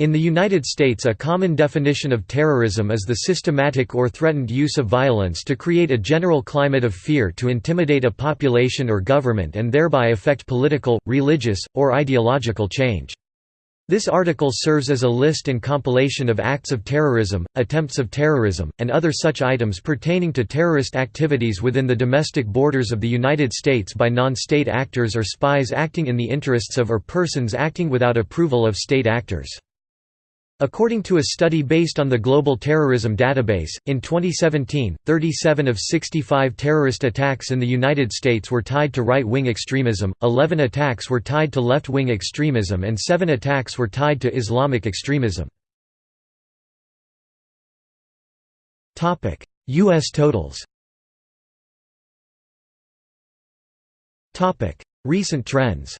In the United States a common definition of terrorism is the systematic or threatened use of violence to create a general climate of fear to intimidate a population or government and thereby affect political, religious, or ideological change. This article serves as a list and compilation of acts of terrorism, attempts of terrorism, and other such items pertaining to terrorist activities within the domestic borders of the United States by non-state actors or spies acting in the interests of or persons acting without approval of state actors. According to a study based on the Global Terrorism Database, in 2017, 37 of 65 terrorist attacks in the United States were tied to right-wing extremism, 11 attacks were tied to left-wing extremism and 7 attacks were tied to Islamic extremism. U.S. totals Recent trends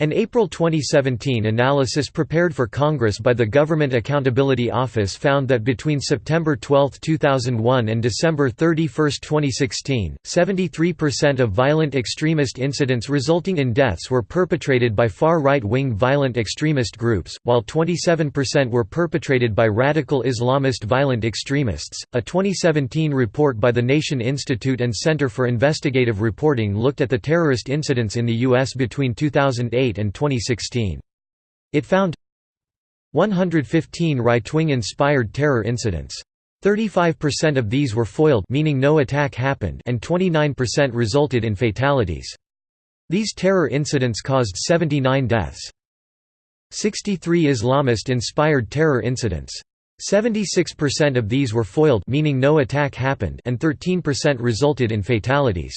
An April 2017 analysis prepared for Congress by the Government Accountability Office found that between September 12, 2001 and December 31, 2016, 73% of violent extremist incidents resulting in deaths were perpetrated by far right-wing violent extremist groups, while 27% were perpetrated by radical Islamist violent extremists. A 2017 report by the Nation Institute and Center for Investigative Reporting looked at the terrorist incidents in the U.S. between 2008 and 2016. It found 115 right-wing inspired terror incidents. 35% of these were foiled meaning no attack happened and 29% resulted in fatalities. These terror incidents caused 79 deaths. 63 Islamist-inspired terror incidents. 76% of these were foiled meaning no attack happened and 13% resulted in fatalities.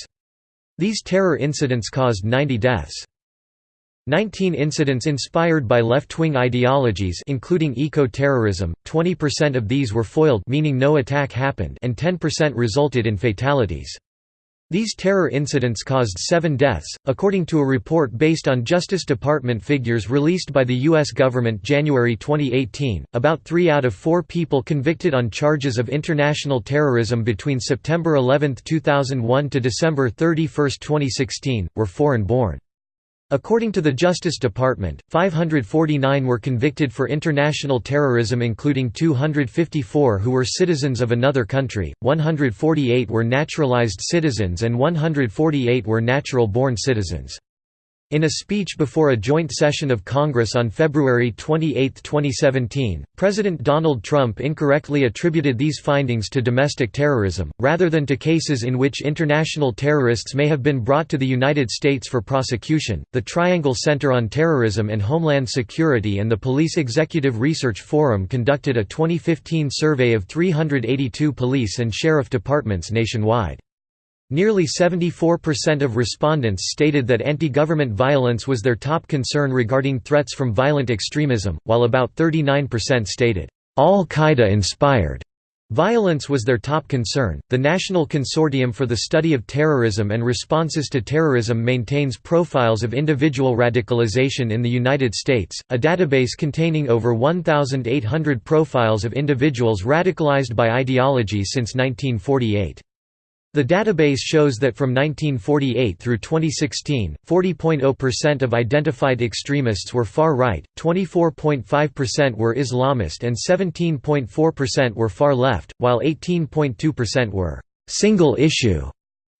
These terror incidents caused 90 deaths. 19 incidents inspired by left-wing ideologies including eco-terrorism, 20% of these were foiled meaning no attack happened and 10% resulted in fatalities. These terror incidents caused seven deaths, according to a report based on Justice Department figures released by the U.S. government January 2018. About three out of four people convicted on charges of international terrorism between September 11, 2001 to December 31, 2016, were foreign born. According to the Justice Department, 549 were convicted for international terrorism including 254 who were citizens of another country, 148 were naturalized citizens and 148 were natural-born citizens. In a speech before a joint session of Congress on February 28, 2017, President Donald Trump incorrectly attributed these findings to domestic terrorism, rather than to cases in which international terrorists may have been brought to the United States for prosecution. The Triangle Center on Terrorism and Homeland Security and the Police Executive Research Forum conducted a 2015 survey of 382 police and sheriff departments nationwide. Nearly 74% of respondents stated that anti-government violence was their top concern regarding threats from violent extremism, while about 39% stated, "...al-Qaeda inspired." Violence was their top concern. The National Consortium for the Study of Terrorism and Responses to Terrorism maintains profiles of individual radicalization in the United States, a database containing over 1,800 profiles of individuals radicalized by ideology since 1948. The database shows that from 1948 through 2016, 40.0% of identified extremists were far-right, 24.5% were Islamist and 17.4% were far-left, while 18.2% were «single-issue»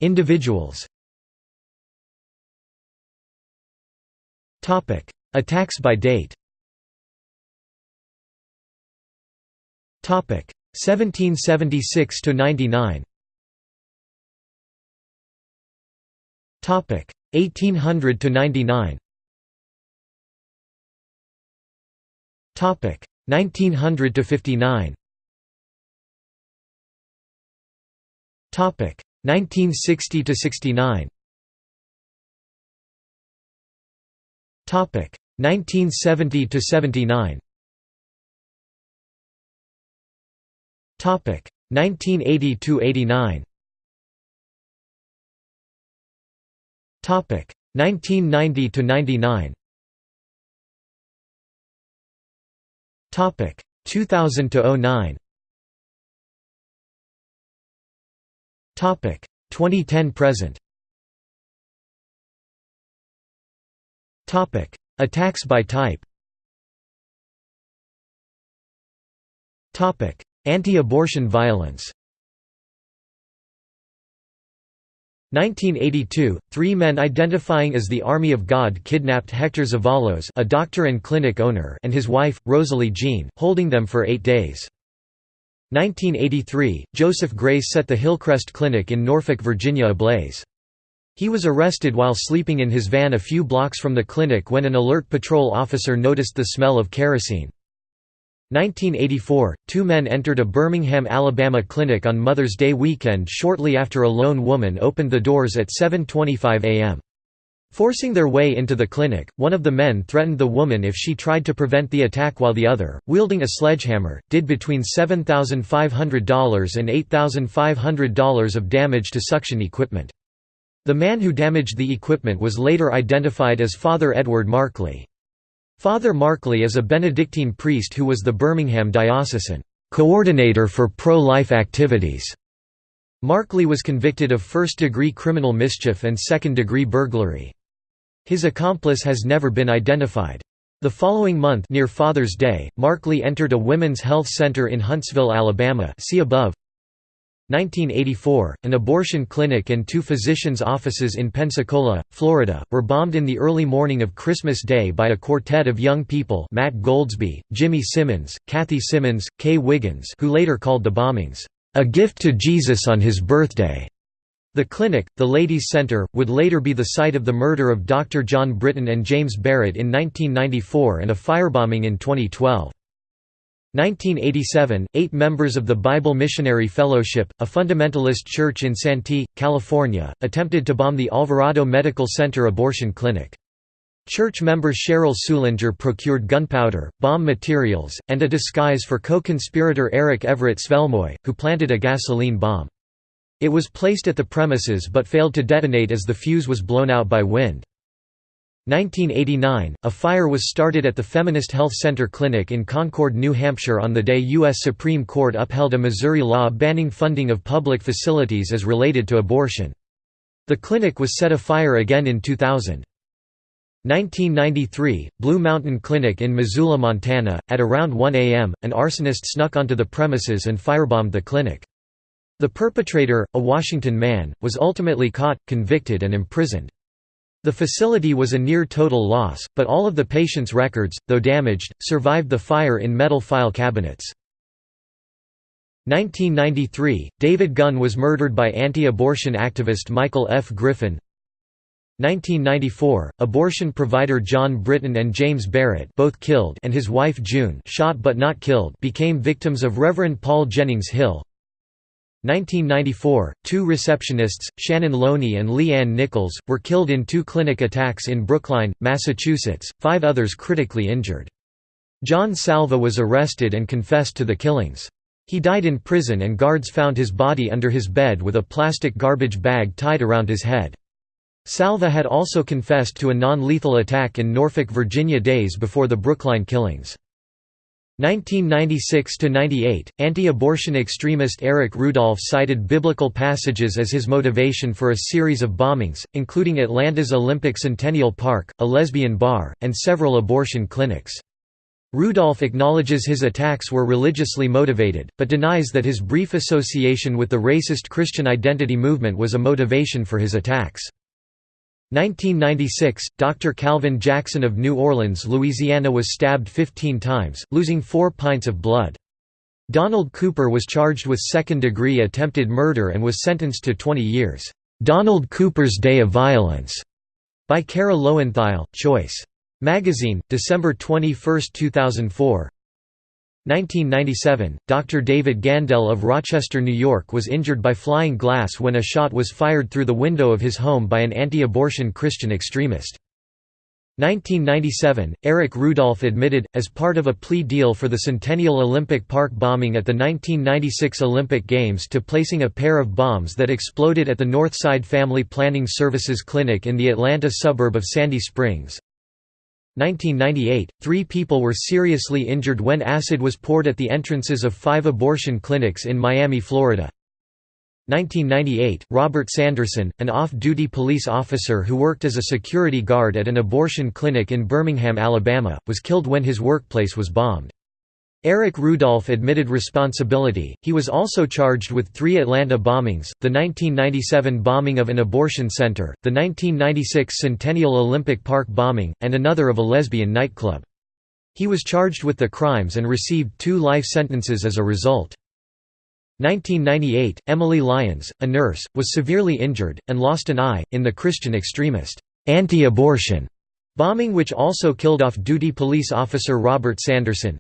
individuals. Attacks by date 1776 1800 to 99. Topic 1900 to 59. Topic 1960 to 69. Topic 1970 to 79. Topic 1980 to 89. 1990 to 99. Topic. 2000 to 09. Topic. 2010 present. Topic. Attacks by type. Topic. Anti-abortion violence 1982, three men identifying as the Army of God kidnapped Hector Zevallos a doctor and clinic owner and his wife, Rosalie Jean, holding them for eight days. 1983, Joseph Grace set the Hillcrest Clinic in Norfolk, Virginia ablaze. He was arrested while sleeping in his van a few blocks from the clinic when an alert patrol officer noticed the smell of kerosene. 1984, two men entered a Birmingham, Alabama clinic on Mother's Day weekend shortly after a lone woman opened the doors at 7.25 am. Forcing their way into the clinic, one of the men threatened the woman if she tried to prevent the attack while the other, wielding a sledgehammer, did between $7,500 and $8,500 of damage to suction equipment. The man who damaged the equipment was later identified as Father Edward Markley. Father Markley is a Benedictine priest who was the Birmingham diocesan coordinator for pro-life activities. Markley was convicted of first-degree criminal mischief and second-degree burglary. His accomplice has never been identified. The following month near Father's Day, Markley entered a women's health center in Huntsville, Alabama see above. 1984, an abortion clinic and two physicians' offices in Pensacola, Florida, were bombed in the early morning of Christmas Day by a quartet of young people Matt Goldsby, Jimmy Simmons, Kathy Simmons, Kay Wiggins who later called the bombings, "...a gift to Jesus on his birthday." The clinic, the Ladies' Center, would later be the site of the murder of Dr. John Britton and James Barrett in 1994 and a firebombing in 2012. 1987, eight members of the Bible Missionary Fellowship, a fundamentalist church in Santee, California, attempted to bomb the Alvarado Medical Center abortion clinic. Church member Cheryl Sullenger procured gunpowder, bomb materials, and a disguise for co-conspirator Eric Everett Svelmoe, who planted a gasoline bomb. It was placed at the premises but failed to detonate as the fuse was blown out by wind. 1989, a fire was started at the Feminist Health Center Clinic in Concord, New Hampshire on the day U.S. Supreme Court upheld a Missouri law banning funding of public facilities as related to abortion. The clinic was set afire again in 2000. 1993, Blue Mountain Clinic in Missoula, Montana. At around 1 a.m., an arsonist snuck onto the premises and firebombed the clinic. The perpetrator, a Washington man, was ultimately caught, convicted and imprisoned. The facility was a near-total loss, but all of the patient's records, though damaged, survived the fire in metal file cabinets. 1993, David Gunn was murdered by anti-abortion activist Michael F. Griffin. 1994, abortion provider John Britton and James Barrett both killed and his wife June shot but not killed became victims of Reverend Paul Jennings Hill. 1994, two receptionists, Shannon Lowney and Lee Ann Nichols, were killed in two clinic attacks in Brookline, Massachusetts, five others critically injured. John Salvi was arrested and confessed to the killings. He died in prison and guards found his body under his bed with a plastic garbage bag tied around his head. Salvi had also confessed to a non-lethal attack in Norfolk, Virginia days before the Brookline killings. 1996–98, anti-abortion extremist Eric Rudolph cited biblical passages as his motivation for a series of bombings, including Atlanta's Olympic Centennial Park, a lesbian bar, and several abortion clinics. Rudolph acknowledges his attacks were religiously motivated, but denies that his brief association with the racist Christian identity movement was a motivation for his attacks. 1996, Dr. Calvin Jackson of New Orleans, Louisiana was stabbed 15 times, losing four pints of blood. Donald Cooper was charged with second-degree attempted murder and was sentenced to 20 years. "'Donald Cooper's Day of Violence' by Kara Lowenthal, Choice. Magazine, December 21, 2004 1997, Dr. David Gandel of Rochester, New York was injured by flying glass when a shot was fired through the window of his home by an anti-abortion Christian extremist. 1997, Eric Rudolph admitted, as part of a plea deal for the Centennial Olympic Park bombing at the 1996 Olympic Games to placing a pair of bombs that exploded at the Northside Family Planning Services Clinic in the Atlanta suburb of Sandy Springs. 1998, three people were seriously injured when acid was poured at the entrances of five abortion clinics in Miami, Florida. 1998, Robert Sanderson, an off-duty police officer who worked as a security guard at an abortion clinic in Birmingham, Alabama, was killed when his workplace was bombed. Eric Rudolph admitted responsibility. He was also charged with three Atlanta bombings the 1997 bombing of an abortion center, the 1996 Centennial Olympic Park bombing, and another of a lesbian nightclub. He was charged with the crimes and received two life sentences as a result. 1998, Emily Lyons, a nurse, was severely injured, and lost an eye, in the Christian extremist, anti-abortion bombing which also killed off-duty police officer Robert Sanderson.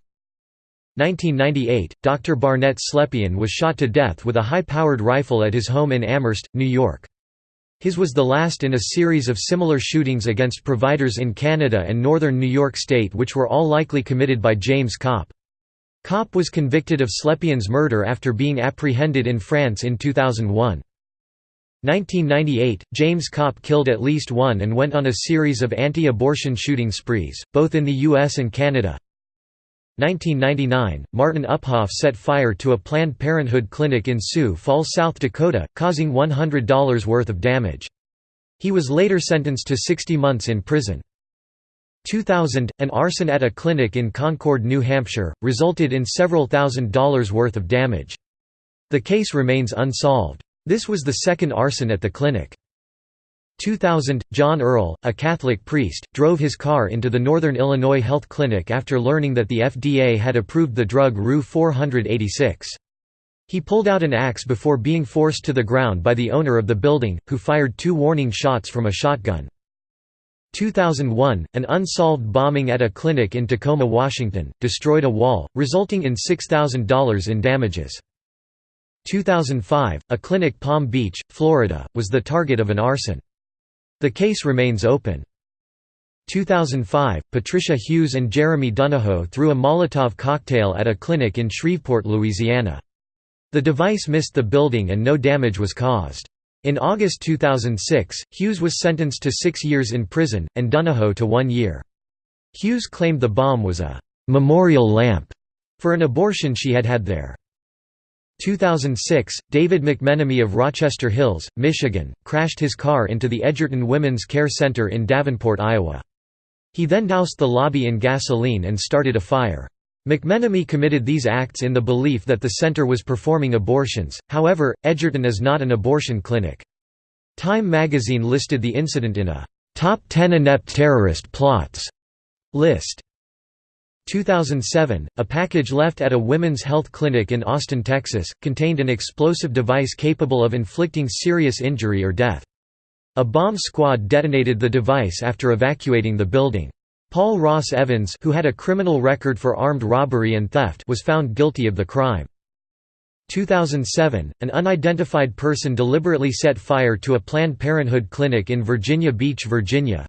1998, Dr. Barnett Slepian was shot to death with a high-powered rifle at his home in Amherst, New York. His was the last in a series of similar shootings against providers in Canada and northern New York State which were all likely committed by James Kopp. Kopp was convicted of Slepian's murder after being apprehended in France in 2001. 1998, James Kopp killed at least one and went on a series of anti-abortion shooting sprees, both in the US and Canada. 1999, Martin Uphoff set fire to a Planned Parenthood clinic in Sioux Falls, South Dakota, causing $100 worth of damage. He was later sentenced to 60 months in prison. 2000, an arson at a clinic in Concord, New Hampshire, resulted in several thousand dollars worth of damage. The case remains unsolved. This was the second arson at the clinic. 2000, John Earl, a Catholic priest, drove his car into the Northern Illinois Health Clinic after learning that the FDA had approved the drug RU-486. He pulled out an axe before being forced to the ground by the owner of the building, who fired two warning shots from a shotgun. 2001, an unsolved bombing at a clinic in Tacoma, Washington, destroyed a wall, resulting in $6,000 in damages. 2005, a clinic Palm Beach, Florida, was the target of an arson. The case remains open. 2005, Patricia Hughes and Jeremy Donahoe threw a Molotov cocktail at a clinic in Shreveport, Louisiana. The device missed the building and no damage was caused. In August 2006, Hughes was sentenced to six years in prison, and Donahoe to one year. Hughes claimed the bomb was a «memorial lamp» for an abortion she had had there. 2006, David McMenemy of Rochester Hills, Michigan, crashed his car into the Edgerton Women's Care Center in Davenport, Iowa. He then doused the lobby in gasoline and started a fire. McMenemy committed these acts in the belief that the center was performing abortions, however, Edgerton is not an abortion clinic. Time magazine listed the incident in a «Top 10 Inept Terrorist Plots» list. 2007, a package left at a women's health clinic in Austin, Texas, contained an explosive device capable of inflicting serious injury or death. A bomb squad detonated the device after evacuating the building. Paul Ross Evans who had a criminal record for armed robbery and theft was found guilty of the crime. 2007, an unidentified person deliberately set fire to a Planned Parenthood clinic in Virginia Beach, Virginia.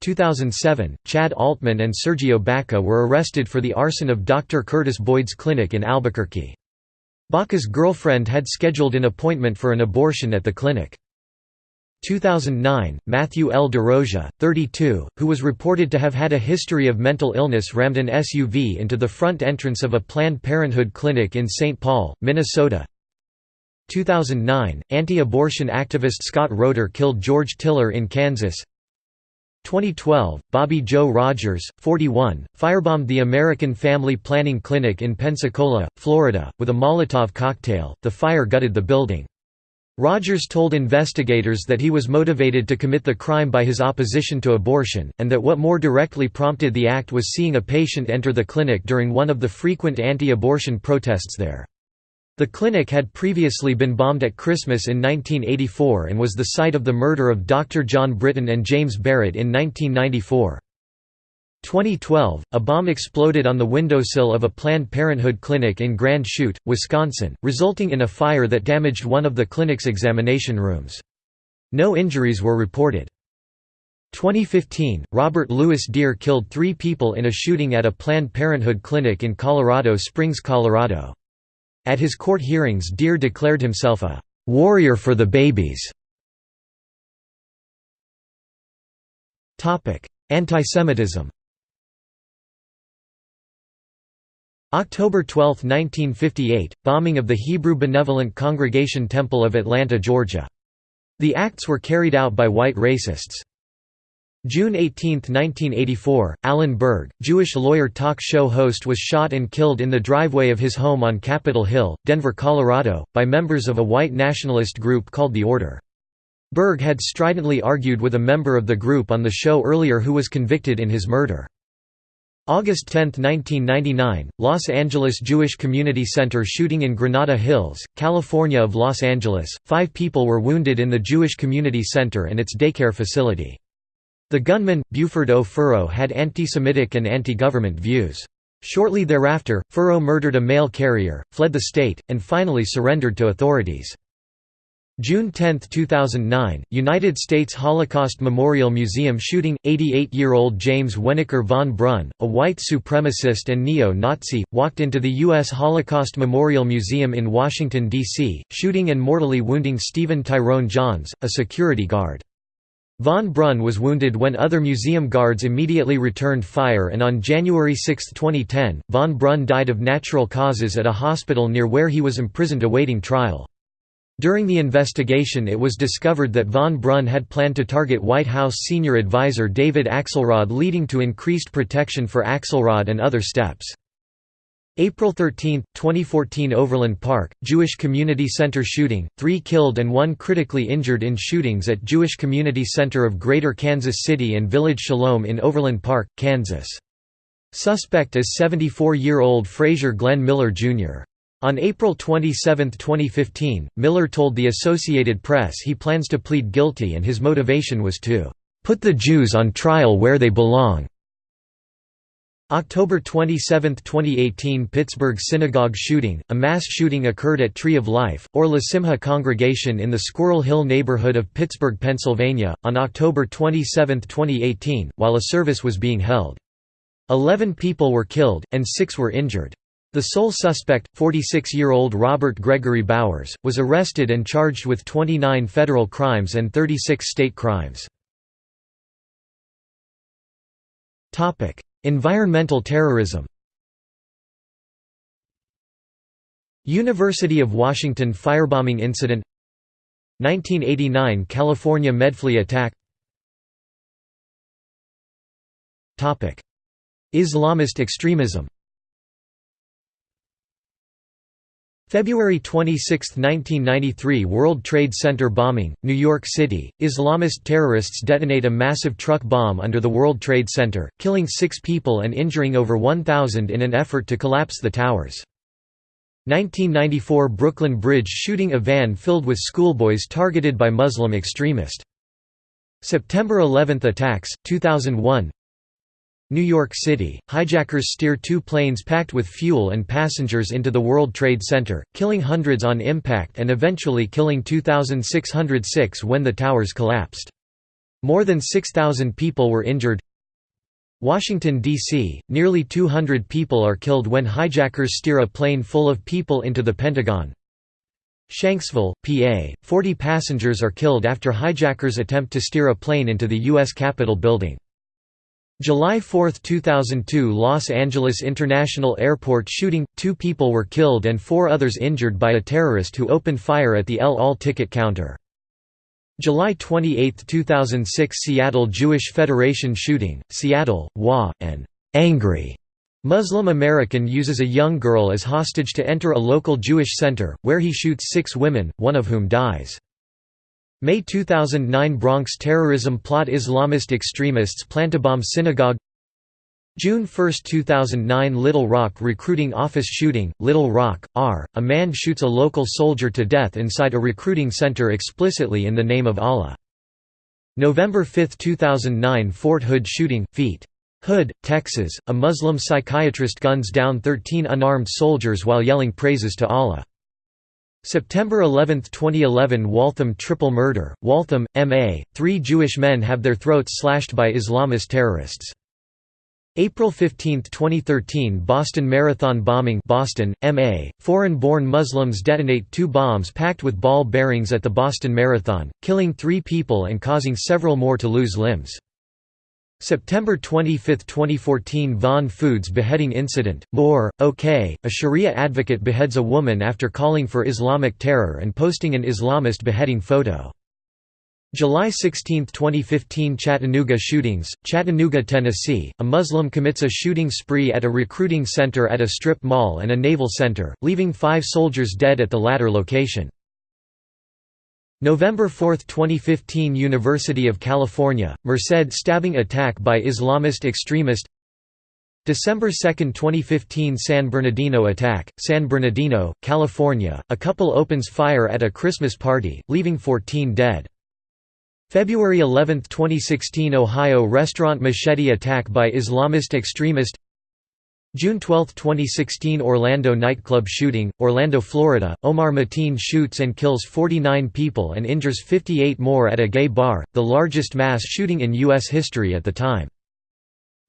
2007, Chad Altman and Sergio Baca were arrested for the arson of Dr. Curtis Boyd's clinic in Albuquerque. Baca's girlfriend had scheduled an appointment for an abortion at the clinic. 2009, Matthew L. DeRosia, 32, who was reported to have had a history of mental illness rammed an SUV into the front entrance of a Planned Parenthood clinic in St. Paul, Minnesota. 2009, anti-abortion activist Scott Roeder killed George Tiller in Kansas 2012, Bobby Joe Rogers, 41, firebombed the American Family Planning Clinic in Pensacola, Florida, with a Molotov cocktail. The fire gutted the building. Rogers told investigators that he was motivated to commit the crime by his opposition to abortion, and that what more directly prompted the act was seeing a patient enter the clinic during one of the frequent anti-abortion protests there. The clinic had previously been bombed at Christmas in 1984 and was the site of the murder of Dr. John Britton and James Barrett in 1994. 2012, a bomb exploded on the windowsill of a Planned Parenthood clinic in Grand Chute, Wisconsin, resulting in a fire that damaged one of the clinic's examination rooms. No injuries were reported. 2015, Robert Louis Dear killed three people in a shooting at a Planned Parenthood clinic in Colorado Springs, Colorado. At his court hearings Dear declared himself a «warrior for the babies». Antisemitism October 12, 1958 – Bombing of the Hebrew Benevolent Congregation Temple of Atlanta, Georgia. The acts were carried out by white racists. June 18, 1984 – Alan Berg, Jewish lawyer talk show host was shot and killed in the driveway of his home on Capitol Hill, Denver, Colorado, by members of a white nationalist group called The Order. Berg had stridently argued with a member of the group on the show earlier who was convicted in his murder. August 10, 1999, Los Angeles Jewish Community Center shooting in Granada Hills, California of Los Angeles. Five people were wounded in the Jewish Community Center and its daycare facility. The gunman, Buford O. Furrow had anti-Semitic and anti-government views. Shortly thereafter, Furrow murdered a mail carrier, fled the state, and finally surrendered to authorities. June 10, 2009, United States Holocaust Memorial Museum shooting, 88-year-old James Wenneker von Brunn, a white supremacist and neo-Nazi, walked into the U.S. Holocaust Memorial Museum in Washington, D.C., shooting and mortally wounding Stephen Tyrone Johns, a security guard. Von Brunn was wounded when other museum guards immediately returned fire and on January 6, 2010, von Brunn died of natural causes at a hospital near where he was imprisoned awaiting trial. During the investigation it was discovered that von Brunn had planned to target White House senior advisor David Axelrod leading to increased protection for Axelrod and other steps. April 13, 2014 Overland Park, Jewish Community Center shooting, three killed and one critically injured in shootings at Jewish Community Center of Greater Kansas City and Village Shalom in Overland Park, Kansas. Suspect is 74-year-old Frazier Glenn Miller, Jr. On April 27, 2015, Miller told the Associated Press he plans to plead guilty and his motivation was to "...put the Jews on trial where they belong." October 27, 2018 Pittsburgh synagogue shooting, a mass shooting occurred at Tree of Life, or La Simcha congregation in the Squirrel Hill neighborhood of Pittsburgh, Pennsylvania, on October 27, 2018, while a service was being held. Eleven people were killed, and six were injured. The sole suspect, 46-year-old Robert Gregory Bowers, was arrested and charged with 29 federal crimes and 36 state crimes. Environmental terrorism. University of Washington firebombing incident. 1989 California Medfly attack. Islamist extremism February 26, 1993 World Trade Center bombing, New York City, Islamist terrorists detonate a massive truck bomb under the World Trade Center, killing six people and injuring over 1,000 in an effort to collapse the towers. 1994 Brooklyn Bridge shooting a van filled with schoolboys targeted by Muslim extremist. September 11 attacks, 2001 New York City, hijackers steer two planes packed with fuel and passengers into the World Trade Center, killing hundreds on impact and eventually killing 2,606 when the towers collapsed. More than 6,000 people were injured. Washington, D.C., nearly 200 people are killed when hijackers steer a plane full of people into the Pentagon. Shanksville, PA, 40 passengers are killed after hijackers attempt to steer a plane into the U.S. Capitol building. July 4, 2002 Los Angeles International Airport shooting – Two people were killed and four others injured by a terrorist who opened fire at the El Al ticket counter. July 28, 2006 Seattle Jewish Federation shooting, Seattle, WA, an angry Muslim American uses a young girl as hostage to enter a local Jewish center, where he shoots six women, one of whom dies. May 2009 Bronx terrorism plot Islamist extremists plan to bomb synagogue June 1, 2009 Little Rock recruiting office shooting, Little Rock, R. A man shoots a local soldier to death inside a recruiting center explicitly in the name of Allah. November 5, 2009 Fort Hood shooting, Feet. Hood, Texas, a Muslim psychiatrist guns down 13 unarmed soldiers while yelling praises to Allah. September 11, 2011 Waltham triple murder, Waltham, M.A., three Jewish men have their throats slashed by Islamist terrorists. April 15, 2013 Boston Marathon bombing Boston, MA, foreign-born Muslims detonate two bombs packed with ball bearings at the Boston Marathon, killing three people and causing several more to lose limbs. September 25, 2014 Vaughan Foods beheading incident, Moore, OK, a Sharia advocate beheads a woman after calling for Islamic terror and posting an Islamist beheading photo. July 16, 2015 Chattanooga shootings, Chattanooga, Tennessee, a Muslim commits a shooting spree at a recruiting center at a strip mall and a naval center, leaving five soldiers dead at the latter location. November 4, 2015 University of California, Merced stabbing attack by Islamist extremist. December 2, 2015 San Bernardino attack, San Bernardino, California, a couple opens fire at a Christmas party, leaving 14 dead. February 11, 2016 Ohio restaurant machete attack by Islamist extremist June 12, 2016 Orlando nightclub shooting, Orlando, Florida, Omar Mateen shoots and kills 49 people and injures 58 more at a gay bar, the largest mass shooting in U.S. history at the time.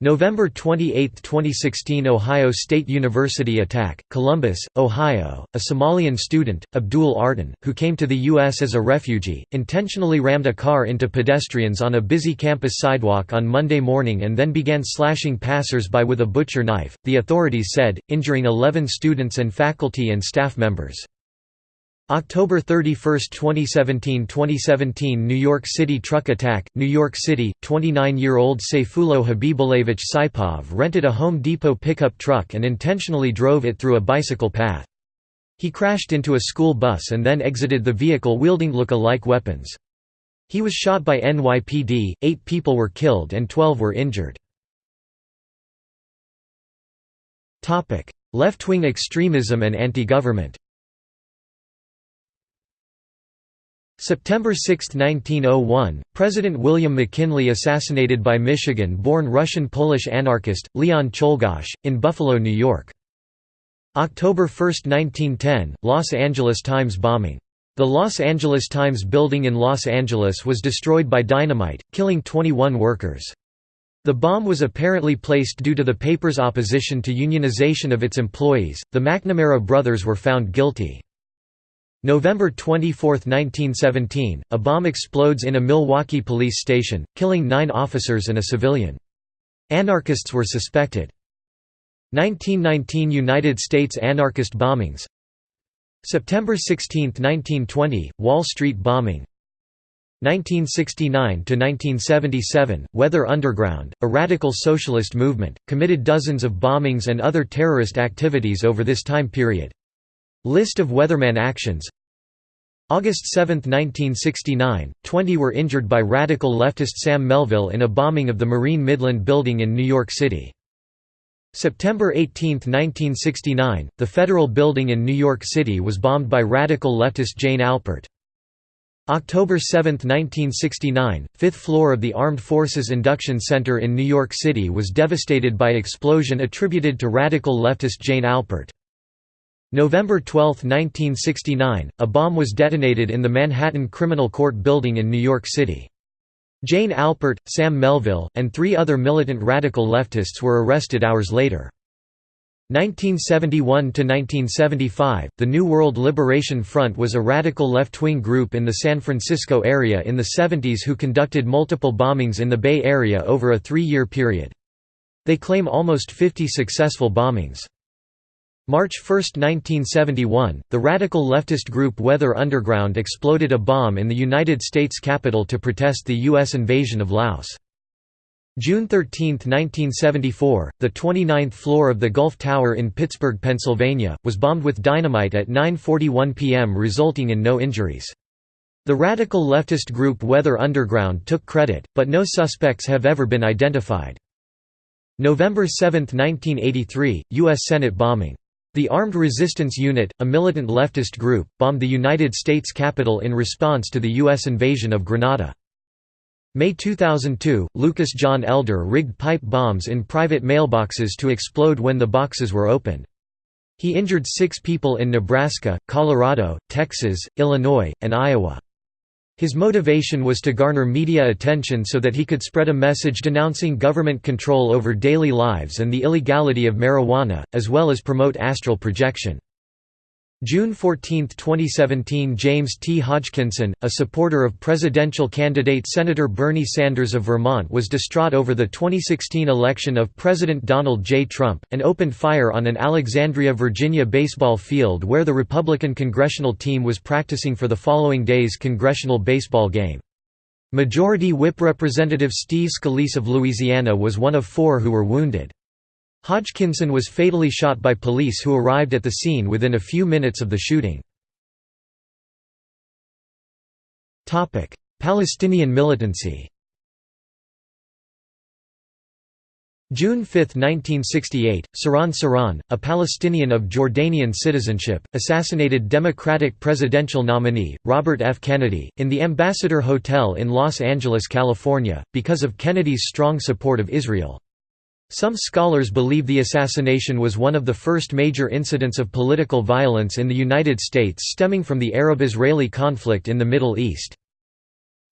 November 28, 2016 Ohio State University attack, Columbus, Ohio, a Somalian student, Abdul Artan, who came to the U.S. as a refugee, intentionally rammed a car into pedestrians on a busy campus sidewalk on Monday morning and then began slashing passers-by with a butcher knife, the authorities said, injuring 11 students and faculty and staff members. October 31, 2017 2017 New York City truck attack, New York City, 29-year-old Sayfullo Habibullevich Saipov rented a Home Depot pickup truck and intentionally drove it through a bicycle path. He crashed into a school bus and then exited the vehicle wielding look-alike weapons. He was shot by NYPD, eight people were killed and 12 were injured. Left-wing extremism and anti-government September 6, 1901, President William McKinley assassinated by Michigan-born Russian-Polish anarchist, Leon Czolgosz, in Buffalo, New York. October 1, 1910, Los Angeles Times bombing. The Los Angeles Times building in Los Angeles was destroyed by dynamite, killing 21 workers. The bomb was apparently placed due to the paper's opposition to unionization of its employees. The McNamara brothers were found guilty. November 24, 1917, a bomb explodes in a Milwaukee police station, killing nine officers and a civilian. Anarchists were suspected. 1919 United States anarchist bombings September 16, 1920, Wall Street bombing 1969–1977, Weather Underground, a radical socialist movement, committed dozens of bombings and other terrorist activities over this time period. List of Weatherman actions August 7, 1969, 20 were injured by radical leftist Sam Melville in a bombing of the Marine Midland Building in New York City. September 18, 1969, the Federal Building in New York City was bombed by radical leftist Jane Alpert. October 7, 1969, fifth floor of the Armed Forces Induction Center in New York City was devastated by explosion attributed to radical leftist Jane Alpert. November 12, 1969, a bomb was detonated in the Manhattan Criminal Court building in New York City. Jane Alpert, Sam Melville, and three other militant radical leftists were arrested hours later. 1971–1975, the New World Liberation Front was a radical left-wing group in the San Francisco area in the 70s who conducted multiple bombings in the Bay Area over a three-year period. They claim almost 50 successful bombings. March 1, 1971, the radical leftist group Weather Underground exploded a bomb in the United States Capitol to protest the U.S. invasion of Laos. June 13, 1974, the 29th floor of the Gulf Tower in Pittsburgh, Pennsylvania, was bombed with dynamite at 9.41 p.m. resulting in no injuries. The radical leftist group Weather Underground took credit, but no suspects have ever been identified. November 7, 1983, U.S. Senate bombing. The Armed Resistance Unit, a militant leftist group, bombed the United States Capitol in response to the U.S. invasion of Grenada. May 2002, Lucas John Elder rigged pipe bombs in private mailboxes to explode when the boxes were opened. He injured six people in Nebraska, Colorado, Texas, Illinois, and Iowa. His motivation was to garner media attention so that he could spread a message denouncing government control over daily lives and the illegality of marijuana, as well as promote astral projection. June 14, 2017 James T. Hodgkinson, a supporter of presidential candidate Senator Bernie Sanders of Vermont was distraught over the 2016 election of President Donald J. Trump, and opened fire on an Alexandria, Virginia baseball field where the Republican congressional team was practicing for the following day's congressional baseball game. Majority Whip Representative Steve Scalise of Louisiana was one of four who were wounded. Hodgkinson was fatally shot by police who arrived at the scene within a few minutes of the shooting. Palestinian militancy June 5, 1968, Sirhan Sirhan, a Palestinian of Jordanian citizenship, assassinated Democratic presidential nominee, Robert F. Kennedy, in the Ambassador Hotel in Los Angeles, California, because of Kennedy's strong support of Israel. Some scholars believe the assassination was one of the first major incidents of political violence in the United States stemming from the Arab-Israeli conflict in the Middle East.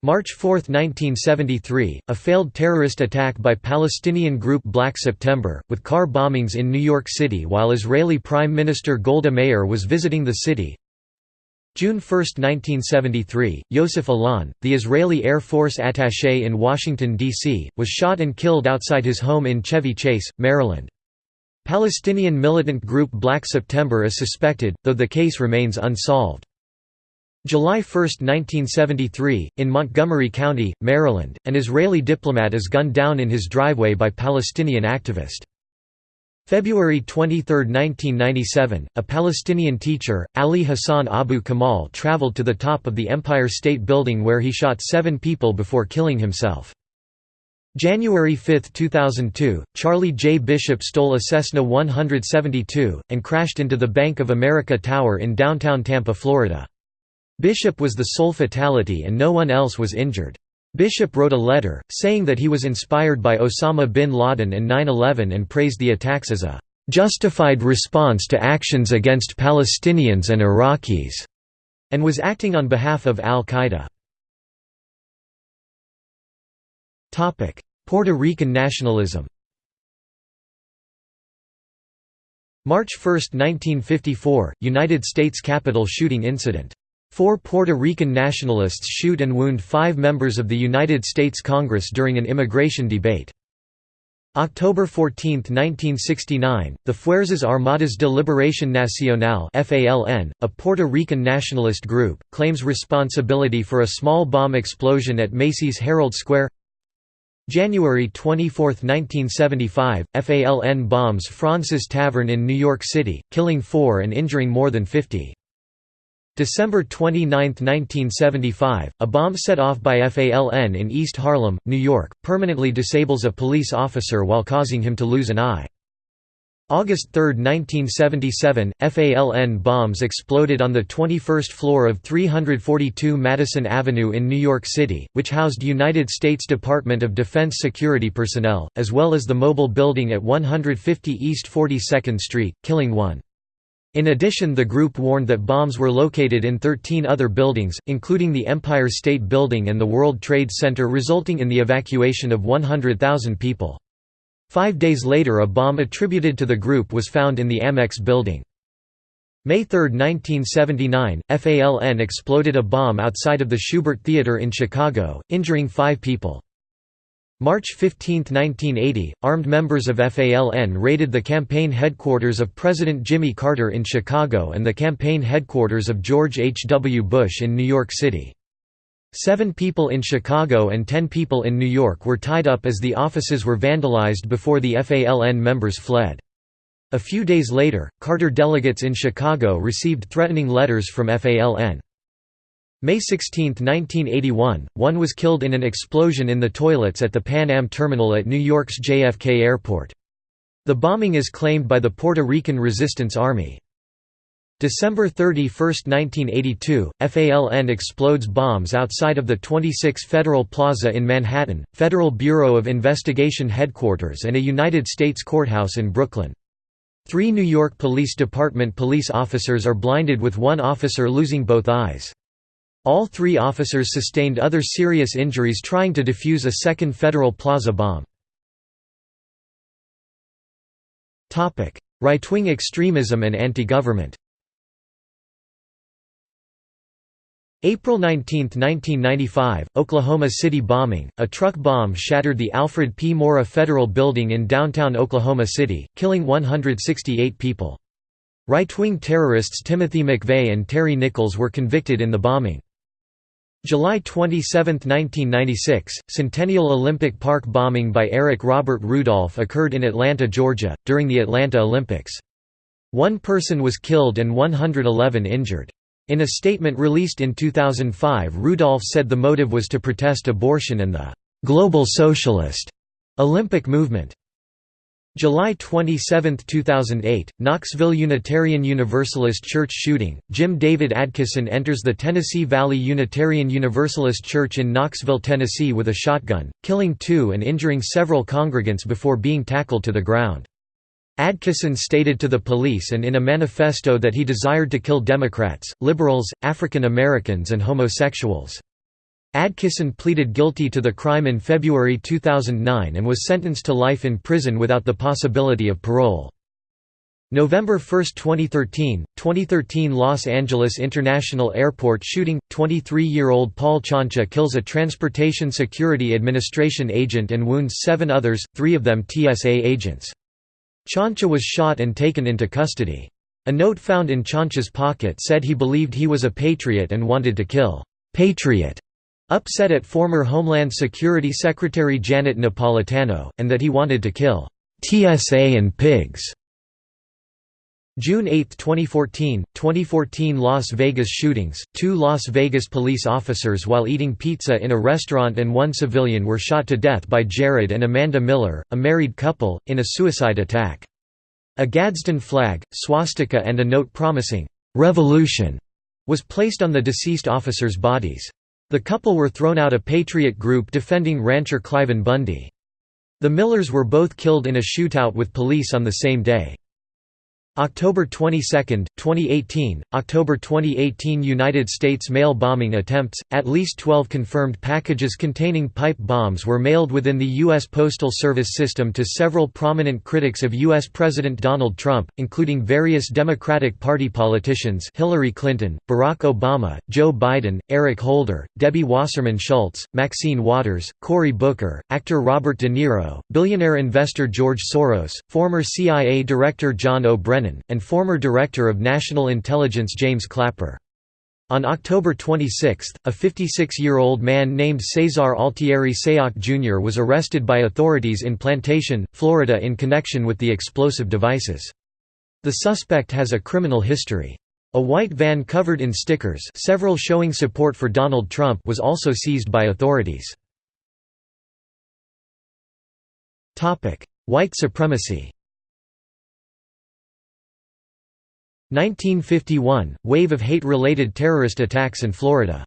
March 4, 1973, a failed terrorist attack by Palestinian group Black September, with car bombings in New York City while Israeli Prime Minister Golda Meir was visiting the city, June 1, 1973, Yosef Alon, the Israeli Air Force attaché in Washington, D.C., was shot and killed outside his home in Chevy Chase, Maryland. Palestinian militant group Black September is suspected, though the case remains unsolved. July 1, 1973, in Montgomery County, Maryland, an Israeli diplomat is gunned down in his driveway by Palestinian activist. February 23, 1997, a Palestinian teacher, Ali Hassan Abu Kamal traveled to the top of the Empire State Building where he shot seven people before killing himself. January 5, 2002, Charlie J. Bishop stole a Cessna 172, and crashed into the Bank of America Tower in downtown Tampa, Florida. Bishop was the sole fatality and no one else was injured. Bishop wrote a letter, saying that he was inspired by Osama bin Laden and 9-11 and praised the attacks as a "...justified response to actions against Palestinians and Iraqis", and was acting on behalf of al-Qaeda. Puerto Rican nationalism March 1, 1954, United States Capitol shooting incident Four Puerto Rican nationalists shoot and wound five members of the United States Congress during an immigration debate. October 14, 1969, the Fuerzas Armadas de Liberación Nacional FALN, a Puerto Rican nationalist group, claims responsibility for a small bomb explosion at Macy's Herald Square January 24, 1975, FALN bombs Fraunces Tavern in New York City, killing four and injuring more than 50. December 29, 1975, a bomb set off by FALN in East Harlem, New York, permanently disables a police officer while causing him to lose an eye. August 3, 1977, FALN bombs exploded on the 21st floor of 342 Madison Avenue in New York City, which housed United States Department of Defense security personnel, as well as the mobile building at 150 East 42nd Street, killing one. In addition the group warned that bombs were located in 13 other buildings, including the Empire State Building and the World Trade Center resulting in the evacuation of 100,000 people. Five days later a bomb attributed to the group was found in the Amex building. May 3, 1979, FALN exploded a bomb outside of the Shubert Theater in Chicago, injuring five people. March 15, 1980, armed members of FALN raided the campaign headquarters of President Jimmy Carter in Chicago and the campaign headquarters of George H. W. Bush in New York City. Seven people in Chicago and ten people in New York were tied up as the offices were vandalized before the FALN members fled. A few days later, Carter delegates in Chicago received threatening letters from FALN. May 16, 1981, one was killed in an explosion in the toilets at the Pan Am terminal at New York's JFK Airport. The bombing is claimed by the Puerto Rican Resistance Army. December 31, 1982, FALN explodes bombs outside of the 26 Federal Plaza in Manhattan, Federal Bureau of Investigation headquarters and a United States courthouse in Brooklyn. Three New York Police Department police officers are blinded with one officer losing both eyes. All three officers sustained other serious injuries trying to defuse a second Federal Plaza bomb. Right-wing extremism and anti-government April 19, 1995, Oklahoma City bombing. A truck bomb shattered the Alfred P. Murrah Federal Building in downtown Oklahoma City, killing 168 people. Right-wing terrorists Timothy McVeigh and Terry Nichols were convicted in the bombing. July 27, 1996, Centennial Olympic Park bombing by Eric Robert Rudolph occurred in Atlanta, Georgia, during the Atlanta Olympics. One person was killed and 111 injured. In a statement released in 2005 Rudolph said the motive was to protest abortion and the «global socialist» Olympic movement. July 27, 2008, Knoxville Unitarian Universalist Church shooting. Jim David Adkisson enters the Tennessee Valley Unitarian Universalist Church in Knoxville, Tennessee with a shotgun, killing two and injuring several congregants before being tackled to the ground. Adkisson stated to the police and in a manifesto that he desired to kill Democrats, liberals, African Americans and homosexuals. Adkisson pleaded guilty to the crime in February 2009 and was sentenced to life in prison without the possibility of parole. November 1, 2013, 2013 Los Angeles International Airport shooting, 23-year-old Paul Ciancia kills a Transportation Security Administration agent and wounds seven others, three of them TSA agents. Ciancia was shot and taken into custody. A note found in Ciancia's pocket said he believed he was a patriot and wanted to kill «patriot» upset at former Homeland Security Secretary Janet Napolitano, and that he wanted to kill TSA and pigs. June 8, 2014, 2014 Las Vegas shootings, two Las Vegas police officers while eating pizza in a restaurant and one civilian were shot to death by Jared and Amanda Miller, a married couple, in a suicide attack. A Gadsden flag, swastika and a note promising, "'Revolution' was placed on the deceased officers' bodies. The couple were thrown out a patriot group defending rancher Cliven Bundy. The Millers were both killed in a shootout with police on the same day. October 22, 2018, October 2018 United States mail bombing attempts, at least 12 confirmed packages containing pipe bombs were mailed within the U.S. Postal Service system to several prominent critics of U.S. President Donald Trump, including various Democratic Party politicians Hillary Clinton, Barack Obama, Joe Biden, Eric Holder, Debbie Wasserman Schultz, Maxine Waters, Cory Booker, actor Robert De Niro, billionaire investor George Soros, former CIA Director John O. Brennan and former Director of National Intelligence James Clapper. On October 26, a 56-year-old man named Cesar Altieri Sayoc Jr. was arrested by authorities in Plantation, Florida in connection with the explosive devices. The suspect has a criminal history. A white van covered in stickers several showing support for Donald Trump was also seized by authorities. White supremacy 1951 – Wave of hate-related terrorist attacks in Florida.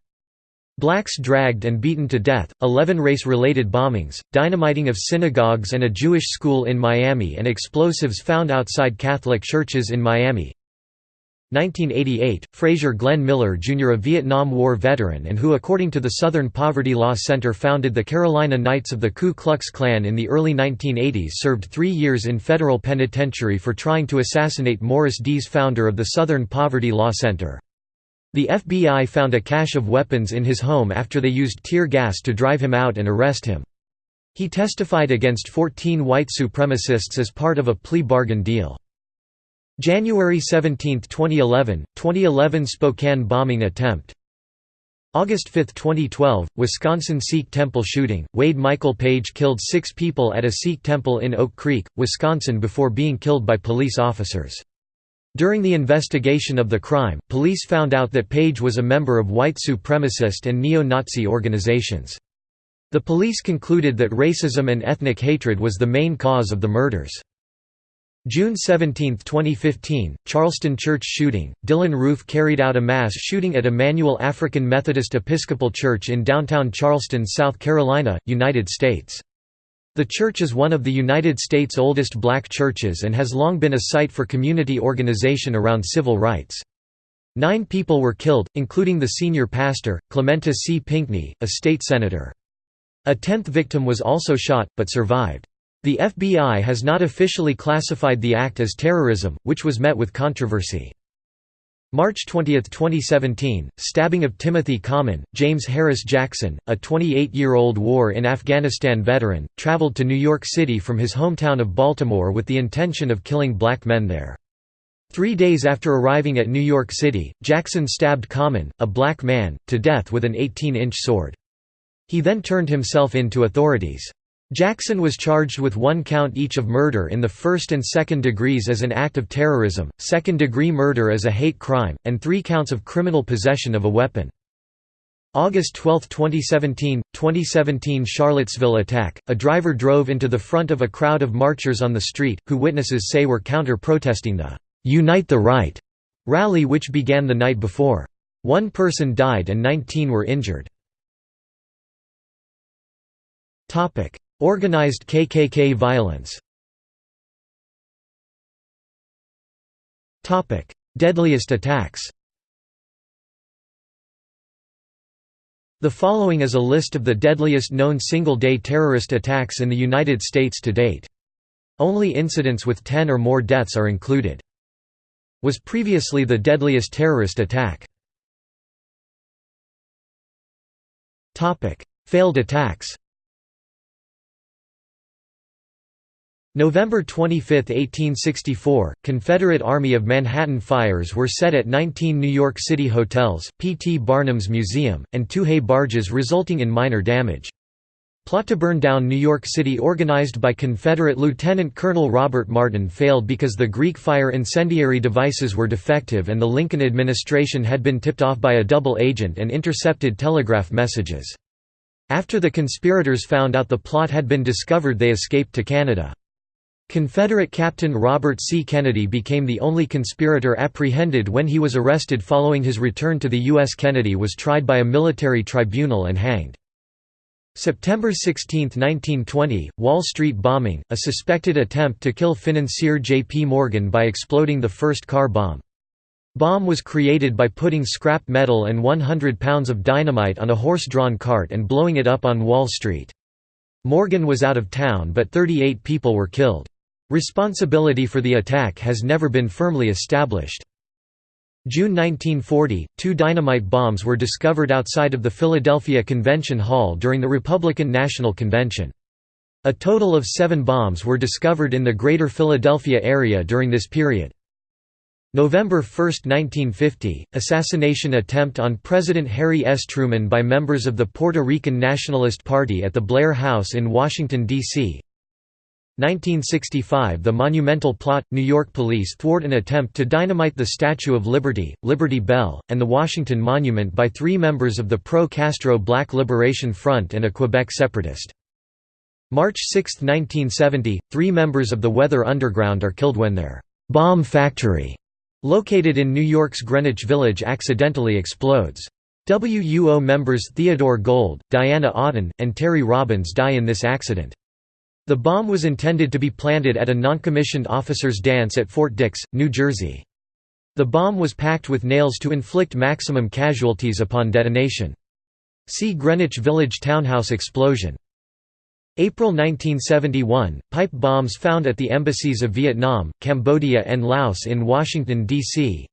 Blacks dragged and beaten to death, 11 race-related bombings, dynamiting of synagogues and a Jewish school in Miami and explosives found outside Catholic churches in Miami 1988, Frazier Glenn Miller Jr. a Vietnam War veteran and who according to the Southern Poverty Law Center founded the Carolina Knights of the Ku Klux Klan in the early 1980s served three years in federal penitentiary for trying to assassinate Morris Dees founder of the Southern Poverty Law Center. The FBI found a cache of weapons in his home after they used tear gas to drive him out and arrest him. He testified against 14 white supremacists as part of a plea bargain deal. January 17, 2011, 2011 Spokane bombing attempt August 5, 2012, Wisconsin Sikh temple shooting, Wade Michael Page killed six people at a Sikh temple in Oak Creek, Wisconsin before being killed by police officers. During the investigation of the crime, police found out that Page was a member of white supremacist and neo-Nazi organizations. The police concluded that racism and ethnic hatred was the main cause of the murders. June 17, 2015, Charleston church shooting. Dylann Roof carried out a mass shooting at Emanuel African Methodist Episcopal Church in downtown Charleston, South Carolina, United States. The church is one of the United States' oldest black churches and has long been a site for community organization around civil rights. Nine people were killed, including the senior pastor, Clementa C. Pinckney, a state senator. A tenth victim was also shot, but survived. The FBI has not officially classified the act as terrorism, which was met with controversy. March 20, 2017, stabbing of Timothy Caughman. James Harris Jackson, a 28-year-old war in Afghanistan veteran, traveled to New York City from his hometown of Baltimore with the intention of killing black men there. Three days after arriving at New York City, Jackson stabbed Caughman, a black man, to death with an 18-inch sword. He then turned himself in to authorities. Jackson was charged with one count each of murder in the first and second degrees as an act of terrorism, second-degree murder as a hate crime, and three counts of criminal possession of a weapon. August 12, 2017, 2017 Charlottesville attack, a driver drove into the front of a crowd of marchers on the street, who witnesses say were counter-protesting the "'Unite the Right' rally which began the night before. One person died and 19 were injured. Organized KKK violence Deadliest attacks The following is a list of the deadliest known single-day terrorist attacks in the United States to date. Only incidents with 10 or more deaths are included. Was previously the deadliest terrorist attack. Failed attacks November 25, 1864, Confederate Army of Manhattan fires were set at 19 New York City hotels, P. T. Barnum's Museum, and two hay barges resulting in minor damage. Plot to burn down New York City organized by Confederate Lieutenant Colonel Robert Martin failed because the Greek fire incendiary devices were defective and the Lincoln administration had been tipped off by a double agent and intercepted telegraph messages. After the conspirators found out the plot had been discovered they escaped to Canada. Confederate Captain Robert C. Kennedy became the only conspirator apprehended when he was arrested following his return to the U.S. Kennedy was tried by a military tribunal and hanged. September 16, 1920, Wall Street bombing, a suspected attempt to kill financier J.P. Morgan by exploding the first car bomb. Bomb was created by putting scrap metal and 100 pounds of dynamite on a horse-drawn cart and blowing it up on Wall Street. Morgan was out of town but 38 people were killed. Responsibility for the attack has never been firmly established. June 1940, two dynamite bombs were discovered outside of the Philadelphia Convention Hall during the Republican National Convention. A total of seven bombs were discovered in the greater Philadelphia area during this period. November 1, 1950, assassination attempt on President Harry S. Truman by members of the Puerto Rican Nationalist Party at the Blair House in Washington, D.C. 1965 The Monumental Plot – New York police thwart an attempt to dynamite the Statue of Liberty, Liberty Bell, and the Washington Monument by three members of the pro-Castro Black Liberation Front and a Quebec separatist. March 6, 1970, three members of the Weather Underground are killed when their «bomb factory» located in New York's Greenwich Village accidentally explodes. WUO members Theodore Gold, Diana Oughton, and Terry Robbins die in this accident. The bomb was intended to be planted at a noncommissioned officers' dance at Fort Dix, New Jersey. The bomb was packed with nails to inflict maximum casualties upon detonation. See Greenwich Village townhouse explosion. April 1971, pipe bombs found at the embassies of Vietnam, Cambodia and Laos in Washington, D.C.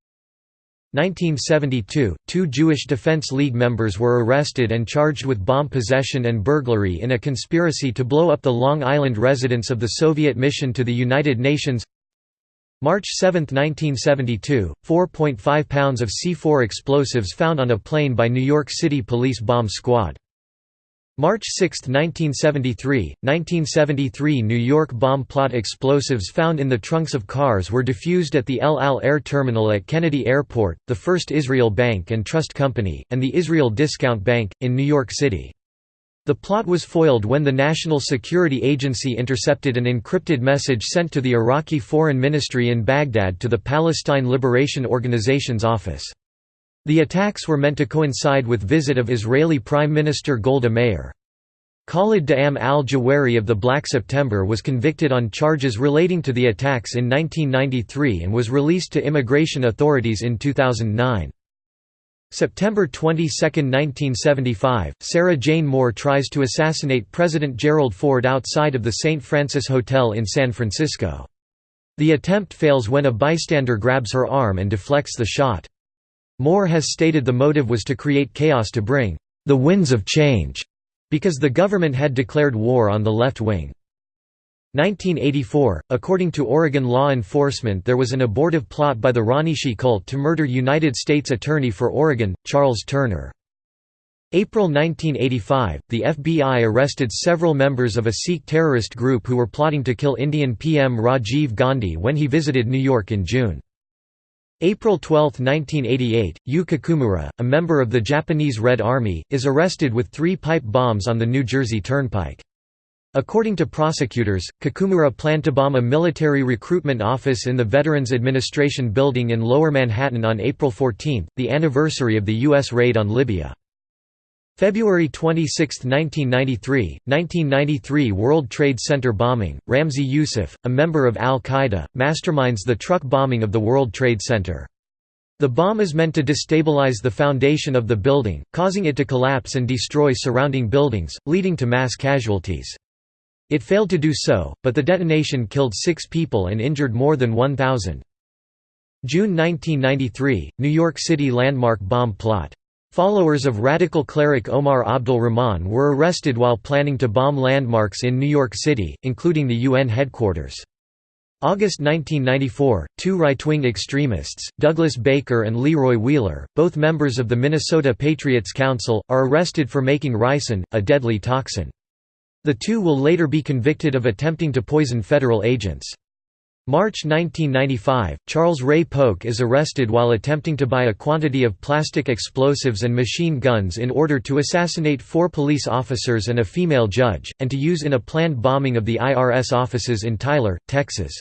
1972, two Jewish Defense League members were arrested and charged with bomb possession and burglary in a conspiracy to blow up the Long Island residence of the Soviet mission to the United Nations. March 7, 1972, 4.5 pounds of C4 explosives found on a plane by New York City Police Bomb Squad March 6, 1973, 1973 New York bomb plot explosives found in the trunks of cars were defused at the El Al Air Terminal at Kennedy Airport, the First Israel Bank and Trust Company, and the Israel Discount Bank, in New York City. The plot was foiled when the National Security Agency intercepted an encrypted message sent to the Iraqi Foreign Ministry in Baghdad to the Palestine Liberation Organization's office. The attacks were meant to coincide with visit of Israeli Prime Minister Golda Meir. Khalid Da'am al-Jawari of the Black September was convicted on charges relating to the attacks in 1993 and was released to immigration authorities in 2009. September 22, 1975, Sarah Jane Moore tries to assassinate President Gerald Ford outside of the St. Francis Hotel in San Francisco. The attempt fails when a bystander grabs her arm and deflects the shot. Moore has stated the motive was to create chaos to bring the winds of change, because the government had declared war on the left wing. 1984 – According to Oregon law enforcement there was an abortive plot by the Rajneeshee cult to murder United States Attorney for Oregon, Charles Turner. April 1985 – The FBI arrested several members of a Sikh terrorist group who were plotting to kill Indian PM Rajiv Gandhi when he visited New York in June. April 12, 1988, Yu Kikumura, a member of the Japanese Red Army, is arrested with three pipe bombs on the New Jersey Turnpike. According to prosecutors, Kikumura planned to bomb a military recruitment office in the Veterans Administration Building in Lower Manhattan on April 14, the anniversary of the U.S. raid on Libya. February 26, 1993, 1993 World Trade Center bombing, Ramzi Youssef, a member of al-Qaeda, masterminds the truck bombing of the World Trade Center. The bomb is meant to destabilize the foundation of the building, causing it to collapse and destroy surrounding buildings, leading to mass casualties. It failed to do so, but the detonation killed six people and injured more than 1,000. June 1993, New York City landmark bomb plot. Followers of radical cleric Omar Abdul Rahman were arrested while planning to bomb landmarks in New York City, including the UN headquarters. August 1994, two right-wing extremists, Douglas Baker and Leroy Wheeler, both members of the Minnesota Patriots Council, are arrested for making ricin, a deadly toxin. The two will later be convicted of attempting to poison federal agents. March 1995, Charles Ray Polk is arrested while attempting to buy a quantity of plastic explosives and machine guns in order to assassinate four police officers and a female judge, and to use in a planned bombing of the IRS offices in Tyler, Texas.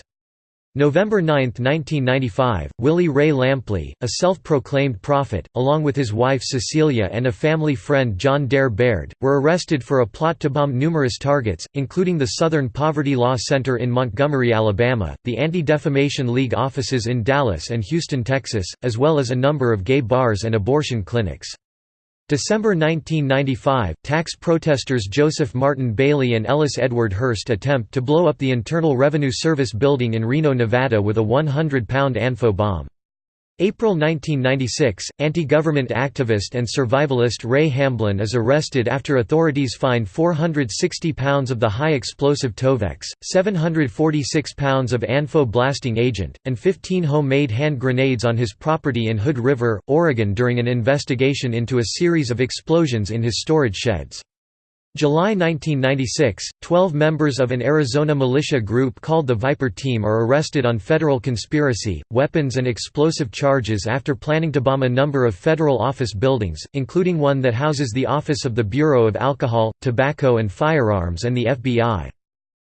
November 9, 1995, Willie Ray Lampley, a self-proclaimed prophet, along with his wife Cecilia and a family friend John Dare Baird, were arrested for a plot to bomb numerous targets, including the Southern Poverty Law Center in Montgomery, Alabama, the Anti-Defamation League offices in Dallas and Houston, Texas, as well as a number of gay bars and abortion clinics. December 1995, tax protesters Joseph Martin Bailey and Ellis Edward Hurst attempt to blow up the Internal Revenue Service building in Reno, Nevada with a 100-pound ANFO bomb. April 1996, anti-government activist and survivalist Ray Hamblin is arrested after authorities find 460 pounds of the high-explosive Tovex, 746 pounds of ANFO blasting agent, and 15 homemade hand grenades on his property in Hood River, Oregon during an investigation into a series of explosions in his storage sheds. July 1996, 12 members of an Arizona militia group called the Viper Team are arrested on federal conspiracy, weapons and explosive charges after planning to bomb a number of federal office buildings, including one that houses the Office of the Bureau of Alcohol, Tobacco and Firearms and the FBI.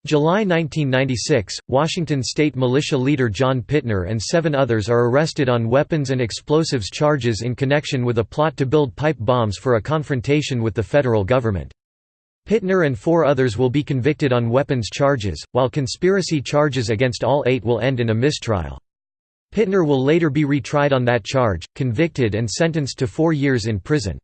July 1996, Washington state militia leader John Pitner and seven others are arrested on weapons and explosives charges in connection with a plot to build pipe bombs for a confrontation with the federal government. Pitner and four others will be convicted on weapons charges, while conspiracy charges against all eight will end in a mistrial. Pitner will later be retried on that charge, convicted and sentenced to four years in prison.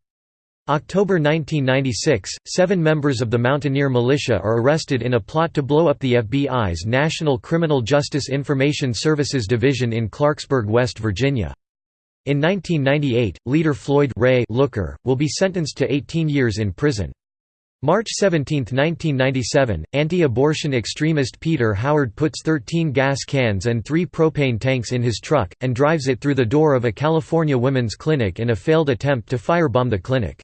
October 1996, seven members of the Mountaineer Militia are arrested in a plot to blow up the FBI's National Criminal Justice Information Services Division in Clarksburg, West Virginia. In 1998, leader Floyd Ray Looker, will be sentenced to 18 years in prison. March 17, 1997, anti-abortion extremist Peter Howard puts 13 gas cans and three propane tanks in his truck, and drives it through the door of a California women's clinic in a failed attempt to firebomb the clinic.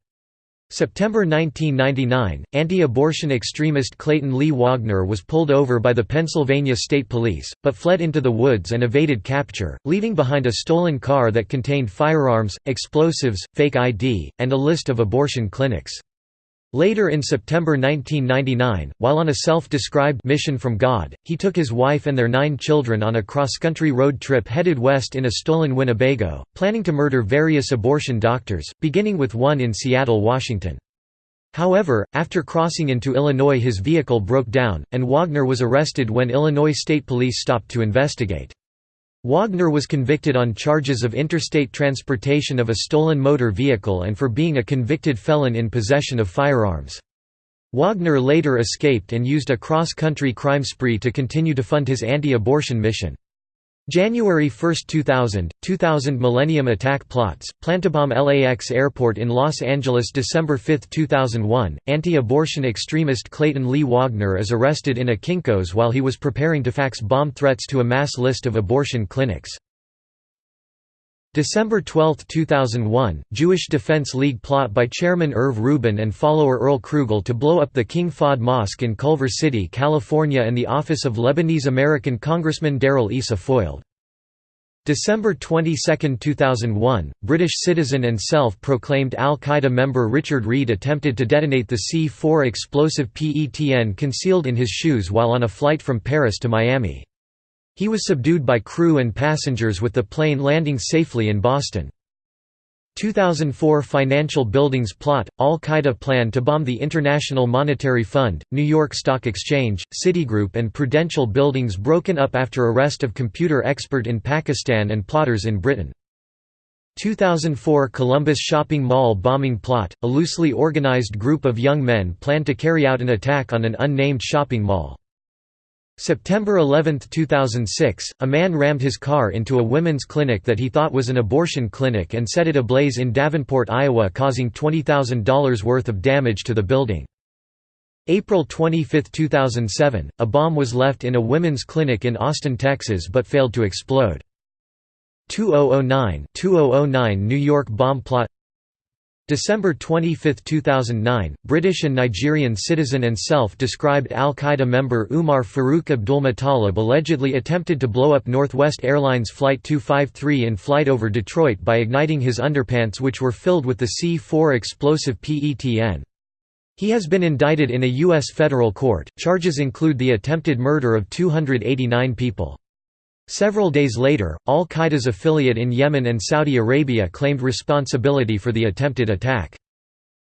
September 1999, anti-abortion extremist Clayton Lee Waagner was pulled over by the Pennsylvania State Police, but fled into the woods and evaded capture, leaving behind a stolen car that contained firearms, explosives, fake ID, and a list of abortion clinics. Later in September 1999, while on a self-described mission from God, he took his wife and their nine children on a cross-country road trip headed west in a stolen Winnebago, planning to murder various abortion doctors, beginning with one in Seattle, Washington. However, after crossing into Illinois his vehicle broke down, and Waagner was arrested when Illinois State Police stopped to investigate. Waagner was convicted on charges of interstate transportation of a stolen motor vehicle and for being a convicted felon in possession of firearms. Waagner later escaped and used a cross-country crime spree to continue to fund his anti-abortion mission. January 1, 2000, 2000 Millennium Attack Plots, Plantobomb LAX Airport in Los Angeles December 5, 2001, anti-abortion extremist Clayton Lee Waagner is arrested in a Kinko's while he was preparing to fax bomb threats to a mass list of abortion clinics. December 12, 2001, Jewish Defense League plot by Chairman Irv Rubin and follower Earl Krugel to blow up the King Fahd Mosque in Culver City, California and the office of Lebanese-American Congressman Darrell Issa foiled. December 22, 2001, British citizen and self-proclaimed al-Qaeda member Richard Reid attempted to detonate the C-4 explosive PETN concealed in his shoes while on a flight from Paris to Miami. He was subdued by crew and passengers with the plane landing safely in Boston. 2004 Financial Buildings Plot – Al-Qaeda plan to bomb the International Monetary Fund, New York Stock Exchange, Citigroup and Prudential buildings broken up after arrest of computer expert in Pakistan and plotters in Britain. 2004 Columbus Shopping Mall bombing plot – A loosely organized group of young men planned to carry out an attack on an unnamed shopping mall. September 11, 2006, a man rammed his car into a women's clinic that he thought was an abortion clinic and set it ablaze in Davenport, Iowa causing $20,000 worth of damage to the building. April 25, 2007, a bomb was left in a women's clinic in Austin, Texas but failed to explode. 2009 2009 New York bomb plot December 25, 2009, British and Nigerian citizen and self-described al-Qaeda member Umar Farouk Abdulmutallab allegedly attempted to blow up Northwest Airlines Flight 253 in flight over Detroit by igniting his underpants which were filled with the C-4 explosive PETN. He has been indicted in a U.S. federal court. Charges include the attempted murder of 289 people. Several days later, al-Qaeda's affiliate in Yemen and Saudi Arabia claimed responsibility for the attempted attack.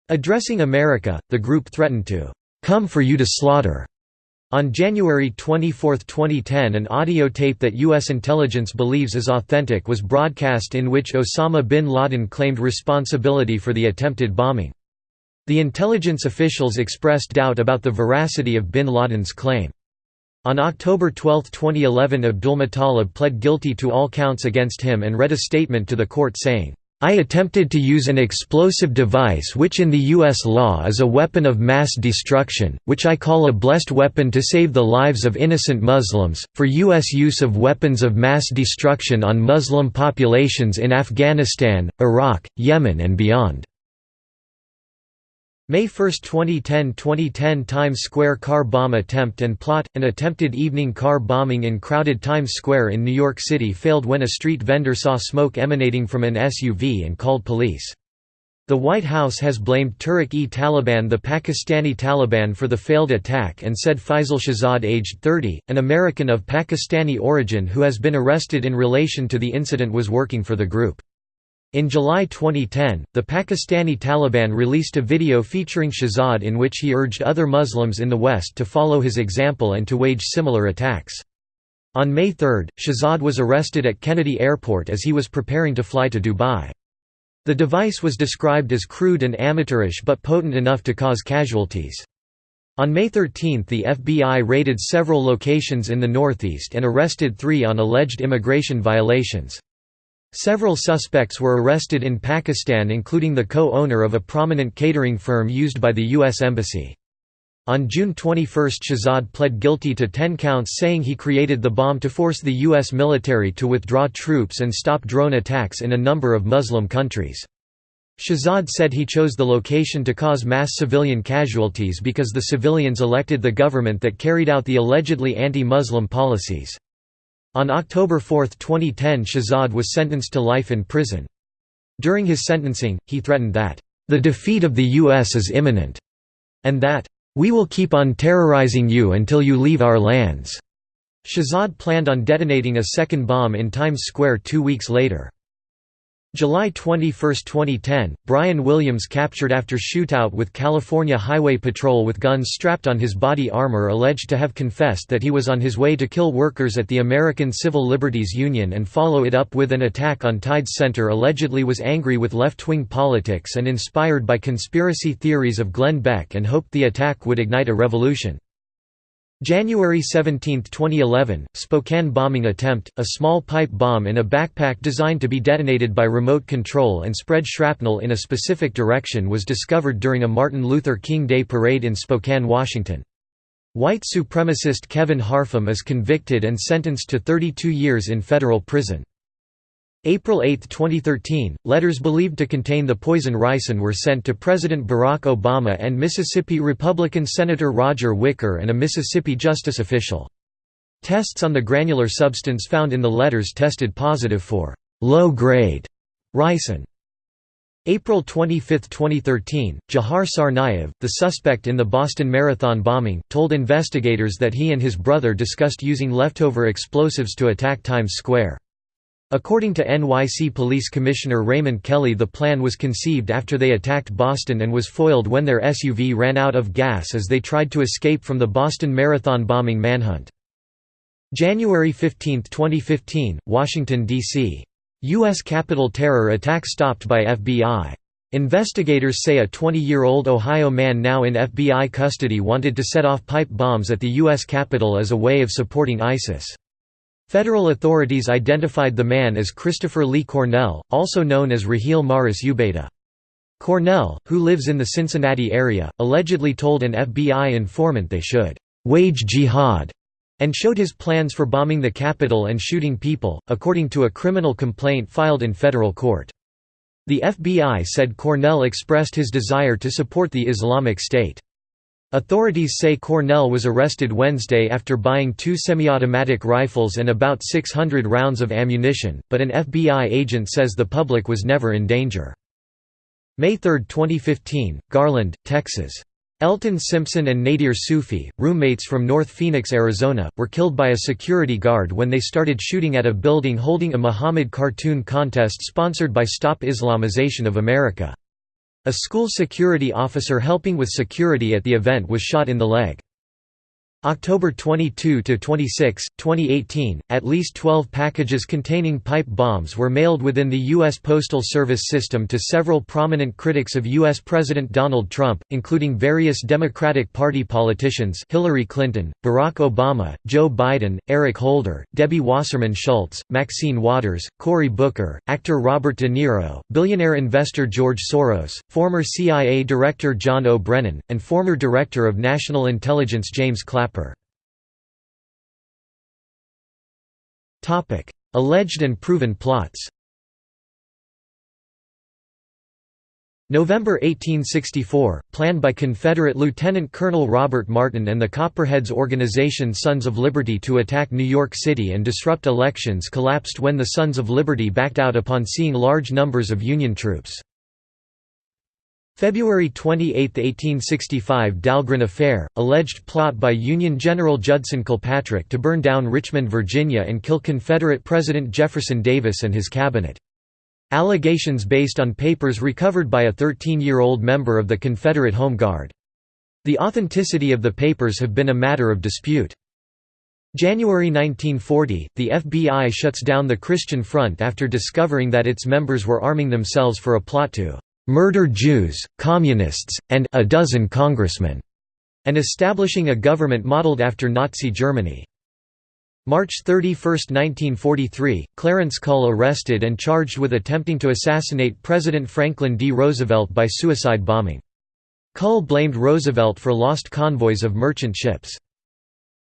Addressing America, the group threatened to "'come for you to slaughter' On January 24, 2010 an audio tape that U.S. intelligence believes is authentic was broadcast in which Osama bin Laden claimed responsibility for the attempted bombing. The intelligence officials expressed doubt about the veracity of bin Laden's claim. On October 12, 2011 Abdulmutallab pled guilty to all counts against him and read a statement to the court saying, I attempted to use an explosive device which in the U.S. law is a weapon of mass destruction, which I call a blessed weapon to save the lives of innocent Muslims, for U.S. use of weapons of mass destruction on Muslim populations in Afghanistan, Iraq, Yemen and beyond. May 1, 2010 2010 Times Square car bomb attempt and plot – An attempted evening car bombing in crowded Times Square in New York City failed when a street vendor saw smoke emanating from an SUV and called police. The White House has blamed Tehrik-e-Taliban the Pakistani Taliban for the failed attack and said Faisal Shahzad aged 30, an American of Pakistani origin who has been arrested in relation to the incident was working for the group. In July 2010, the Pakistani Taliban released a video featuring Shahzad in which he urged other Muslims in the West to follow his example and to wage similar attacks. On May 3, Shahzad was arrested at Kennedy Airport as he was preparing to fly to Dubai. The device was described as crude and amateurish but potent enough to cause casualties. On May 13 the FBI raided several locations in the Northeast and arrested three on alleged immigration violations. Several suspects were arrested in Pakistan including the co-owner of a prominent catering firm used by the U.S. Embassy. On June 21 Shahzad pled guilty to 10 counts saying he created the bomb to force the U.S. military to withdraw troops and stop drone attacks in a number of Muslim countries. Shahzad said he chose the location to cause mass civilian casualties because the civilians elected the government that carried out the allegedly anti-Muslim policies. On October 4, 2010 Shahzad was sentenced to life in prison. During his sentencing, he threatened that, "...the defeat of the U.S. is imminent," and that, "...we will keep on terrorizing you until you leave our lands." Shahzad planned on detonating a second bomb in Times Square two weeks later. July 21, 2010, Byron Williams captured after shootout with California Highway Patrol with guns strapped on his body armor alleged to have confessed that he was on his way to kill workers at the American Civil Liberties Union and follow it up with an attack on Tides Center allegedly was angry with left-wing politics and inspired by conspiracy theories of Glenn Beck and hoped the attack would ignite a revolution. January 17, 2011, Spokane bombing attempt, a small pipe bomb in a backpack designed to be detonated by remote control and spread shrapnel in a specific direction was discovered during a Martin Luther King Day parade in Spokane, Washington. White supremacist Kevin Harpham is convicted and sentenced to 32 years in federal prison. April 8, 2013, letters believed to contain the poison ricin were sent to President Barack Obama and Mississippi Republican Senator Roger Wicker and a Mississippi justice official. Tests on the granular substance found in the letters tested positive for low-grade ricin. April 25, 2013, Jahar Tsarnaev, the suspect in the Boston Marathon bombing, told investigators that he and his brother discussed using leftover explosives to attack Times Square. According to NYC Police Commissioner Raymond Kelly the plan was conceived after they attacked Boston and was foiled when their SUV ran out of gas as they tried to escape from the Boston Marathon bombing manhunt. January 15, 2015, Washington, D.C. U.S. Capitol terror attack stopped by FBI. Investigators say a 20-year-old Ohio man now in FBI custody wanted to set off pipe bombs at the U.S. Capitol as a way of supporting ISIS. Federal authorities identified the man as Christopher Lee Cornell, also known as Raheel Maris Ubeda. Cornell, who lives in the Cincinnati area, allegedly told an FBI informant they should «wage jihad» and showed his plans for bombing the Capitol and shooting people, according to a criminal complaint filed in federal court. The FBI said Cornell expressed his desire to support the Islamic State. Authorities say Cornell was arrested Wednesday after buying two semi-automatic rifles and about 600 rounds of ammunition, but an FBI agent says the public was never in danger. May 3, 2015, Garland, Texas. Elton Simpson and Nadir Soofi, roommates from North Phoenix, Arizona, were killed by a security guard when they started shooting at a building holding a Muhammad cartoon contest sponsored by Stop Islamization of America. A school security officer helping with security at the event was shot in the leg. October 22 to 26, 2018, at least 12 packages containing pipe bombs were mailed within the US Postal Service system to several prominent critics of US President Donald Trump, including various Democratic Party politicians Hillary Clinton, Barack Obama, Joe Biden, Eric Holder, Debbie Wasserman Schultz, Maxine Waters, Cory Booker, actor Robert De Niro, billionaire investor George Soros, former CIA Director John O. Brennan, and former Director of National Intelligence James Clapper. Alleged and proven plots. November 1864, planned by Confederate Lieutenant Colonel Robert Martin and the Copperheads organization Sons of Liberty to attack New York City and disrupt elections collapsed when the Sons of Liberty backed out upon seeing large numbers of Union troops. February 28, 1865 Dahlgren Affair, alleged plot by Union General Judson Kilpatrick to burn down Richmond, Virginia and kill Confederate President Jefferson Davis and his cabinet. Allegations based on papers recovered by a 13-year-old member of the Confederate Home Guard. The authenticity of the papers have been a matter of dispute. January 1940, the FBI shuts down the Christian Front after discovering that its members were arming themselves for a plot to murder Jews, communists, and a dozen congressmen, and establishing a government modeled after Nazi Germany. March 31, 1943, Clarence Cull arrested and charged with attempting to assassinate President Franklin D. Roosevelt by suicide bombing. Cull blamed Roosevelt for lost convoys of merchant ships.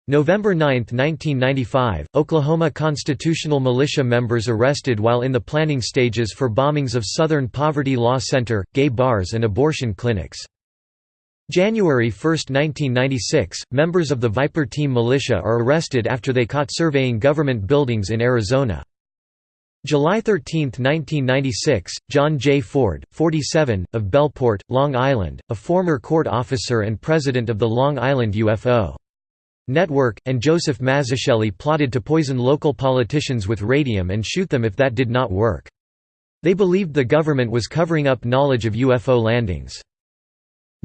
November 9, 1995, Oklahoma constitutional militia members arrested while in the planning stages for bombings of Southern Poverty Law Center, gay bars and abortion clinics. January 1, 1996, members of the Viper Team militia are arrested after they caught surveying government buildings in Arizona. July 13, 1996, John J. Ford, 47, of Bellport, Long Island, a former court officer and president of the Long Island UFO Network, and Joseph Mazzucchelli plotted to poison local politicians with radium and shoot them if that did not work. They believed the government was covering up knowledge of UFO landings.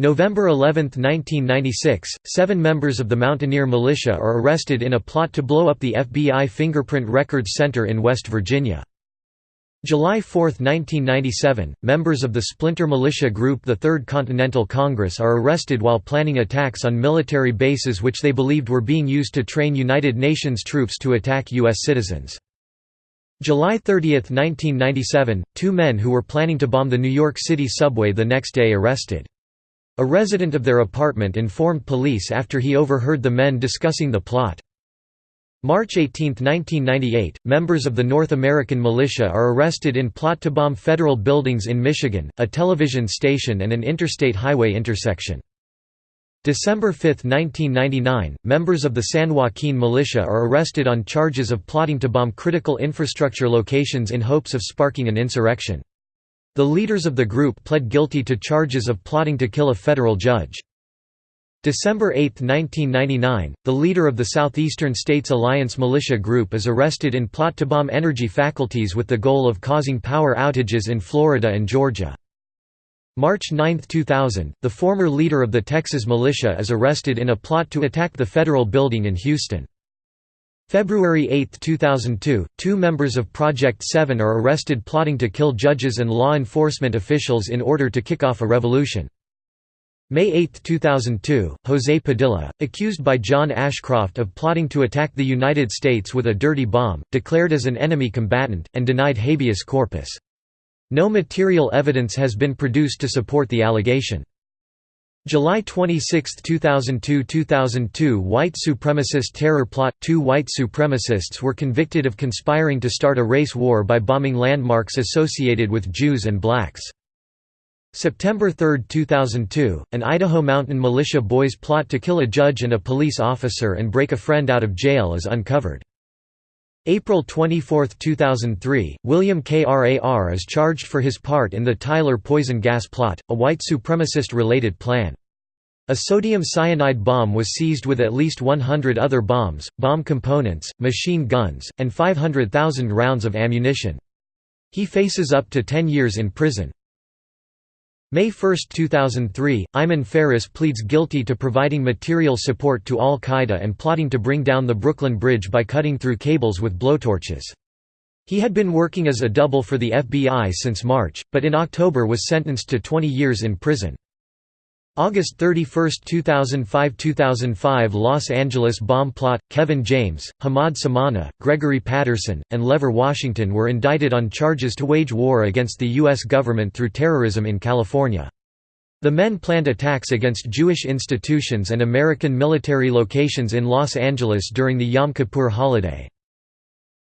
November 11, 1996, seven members of the Mountaineer Militia are arrested in a plot to blow up the FBI Fingerprint Records Center in West Virginia. July 4, 1997, members of the splinter militia group the Third Continental Congress are arrested while planning attacks on military bases which they believed were being used to train United Nations troops to attack U.S. citizens. July 30, 1997, two men who were planning to bomb the New York City subway the next day arrested. A resident of their apartment informed police after he overheard the men discussing the plot. March 18, 1998, members of the North American Militia are arrested in plot to bomb federal buildings in Michigan, a television station and an interstate highway intersection. December 5, 1999, members of the San Joaquin Militia are arrested on charges of plotting to bomb critical infrastructure locations in hopes of sparking an insurrection. The leaders of the group pled guilty to charges of plotting to kill a federal judge. December 8, 1999, the leader of the Southeastern States Alliance militia group is arrested in plot to bomb energy faculties with the goal of causing power outages in Florida and Georgia. March 9, 2000, the former leader of the Texas militia is arrested in a plot to attack the federal building in Houston. February 8, 2002, two members of Project 7 are arrested plotting to kill judges and law enforcement officials in order to kick off a revolution. May 8, 2002, José Padilla, accused by John Ashcroft of plotting to attack the United States with a dirty bomb, declared as an enemy combatant, and denied habeas corpus. No material evidence has been produced to support the allegation. July 26, 2002–2002 White supremacist terror plot – Two white supremacists were convicted of conspiring to start a race war by bombing landmarks associated with Jews and blacks. September 3, 2002, an Idaho Mountain Militia boys plot to kill a judge and a police officer and break a friend out of jail is uncovered. April 24, 2003, William Krar is charged for his part in the Tyler poison gas plot, a white supremacist-related plan. A sodium cyanide bomb was seized with at least 100 other bombs, bomb components, machine guns, and 500,000 rounds of ammunition. He faces up to 10 years in prison. May 1, 2003, Iyman Faris pleads guilty to providing material support to al-Qaeda and plotting to bring down the Brooklyn Bridge by cutting through cables with blowtorches. He had been working as a double for the FBI since March, but in October was sentenced to 20 years in prison. August 31, 2005–2005 Los Angeles bomb plot, Kevin James, Hamad Samana, Gregory Patterson, and Levar Washington were indicted on charges to wage war against the U.S. government through terrorism in California. The men planned attacks against Jewish institutions and American military locations in Los Angeles during the Yom Kippur holiday.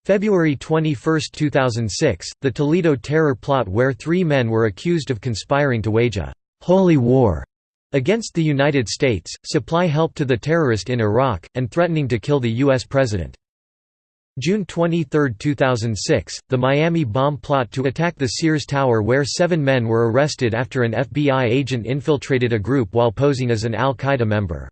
February 21, 2006, the Toledo terror plot where three men were accused of conspiring to wage a «holy war» against the United States, supply help to the terrorist in Iraq, and threatening to kill the U.S. president. June 23, 2006, the Miami bomb plot to attack the Sears Tower where seven men were arrested after an FBI agent infiltrated a group while posing as an al-Qaeda member.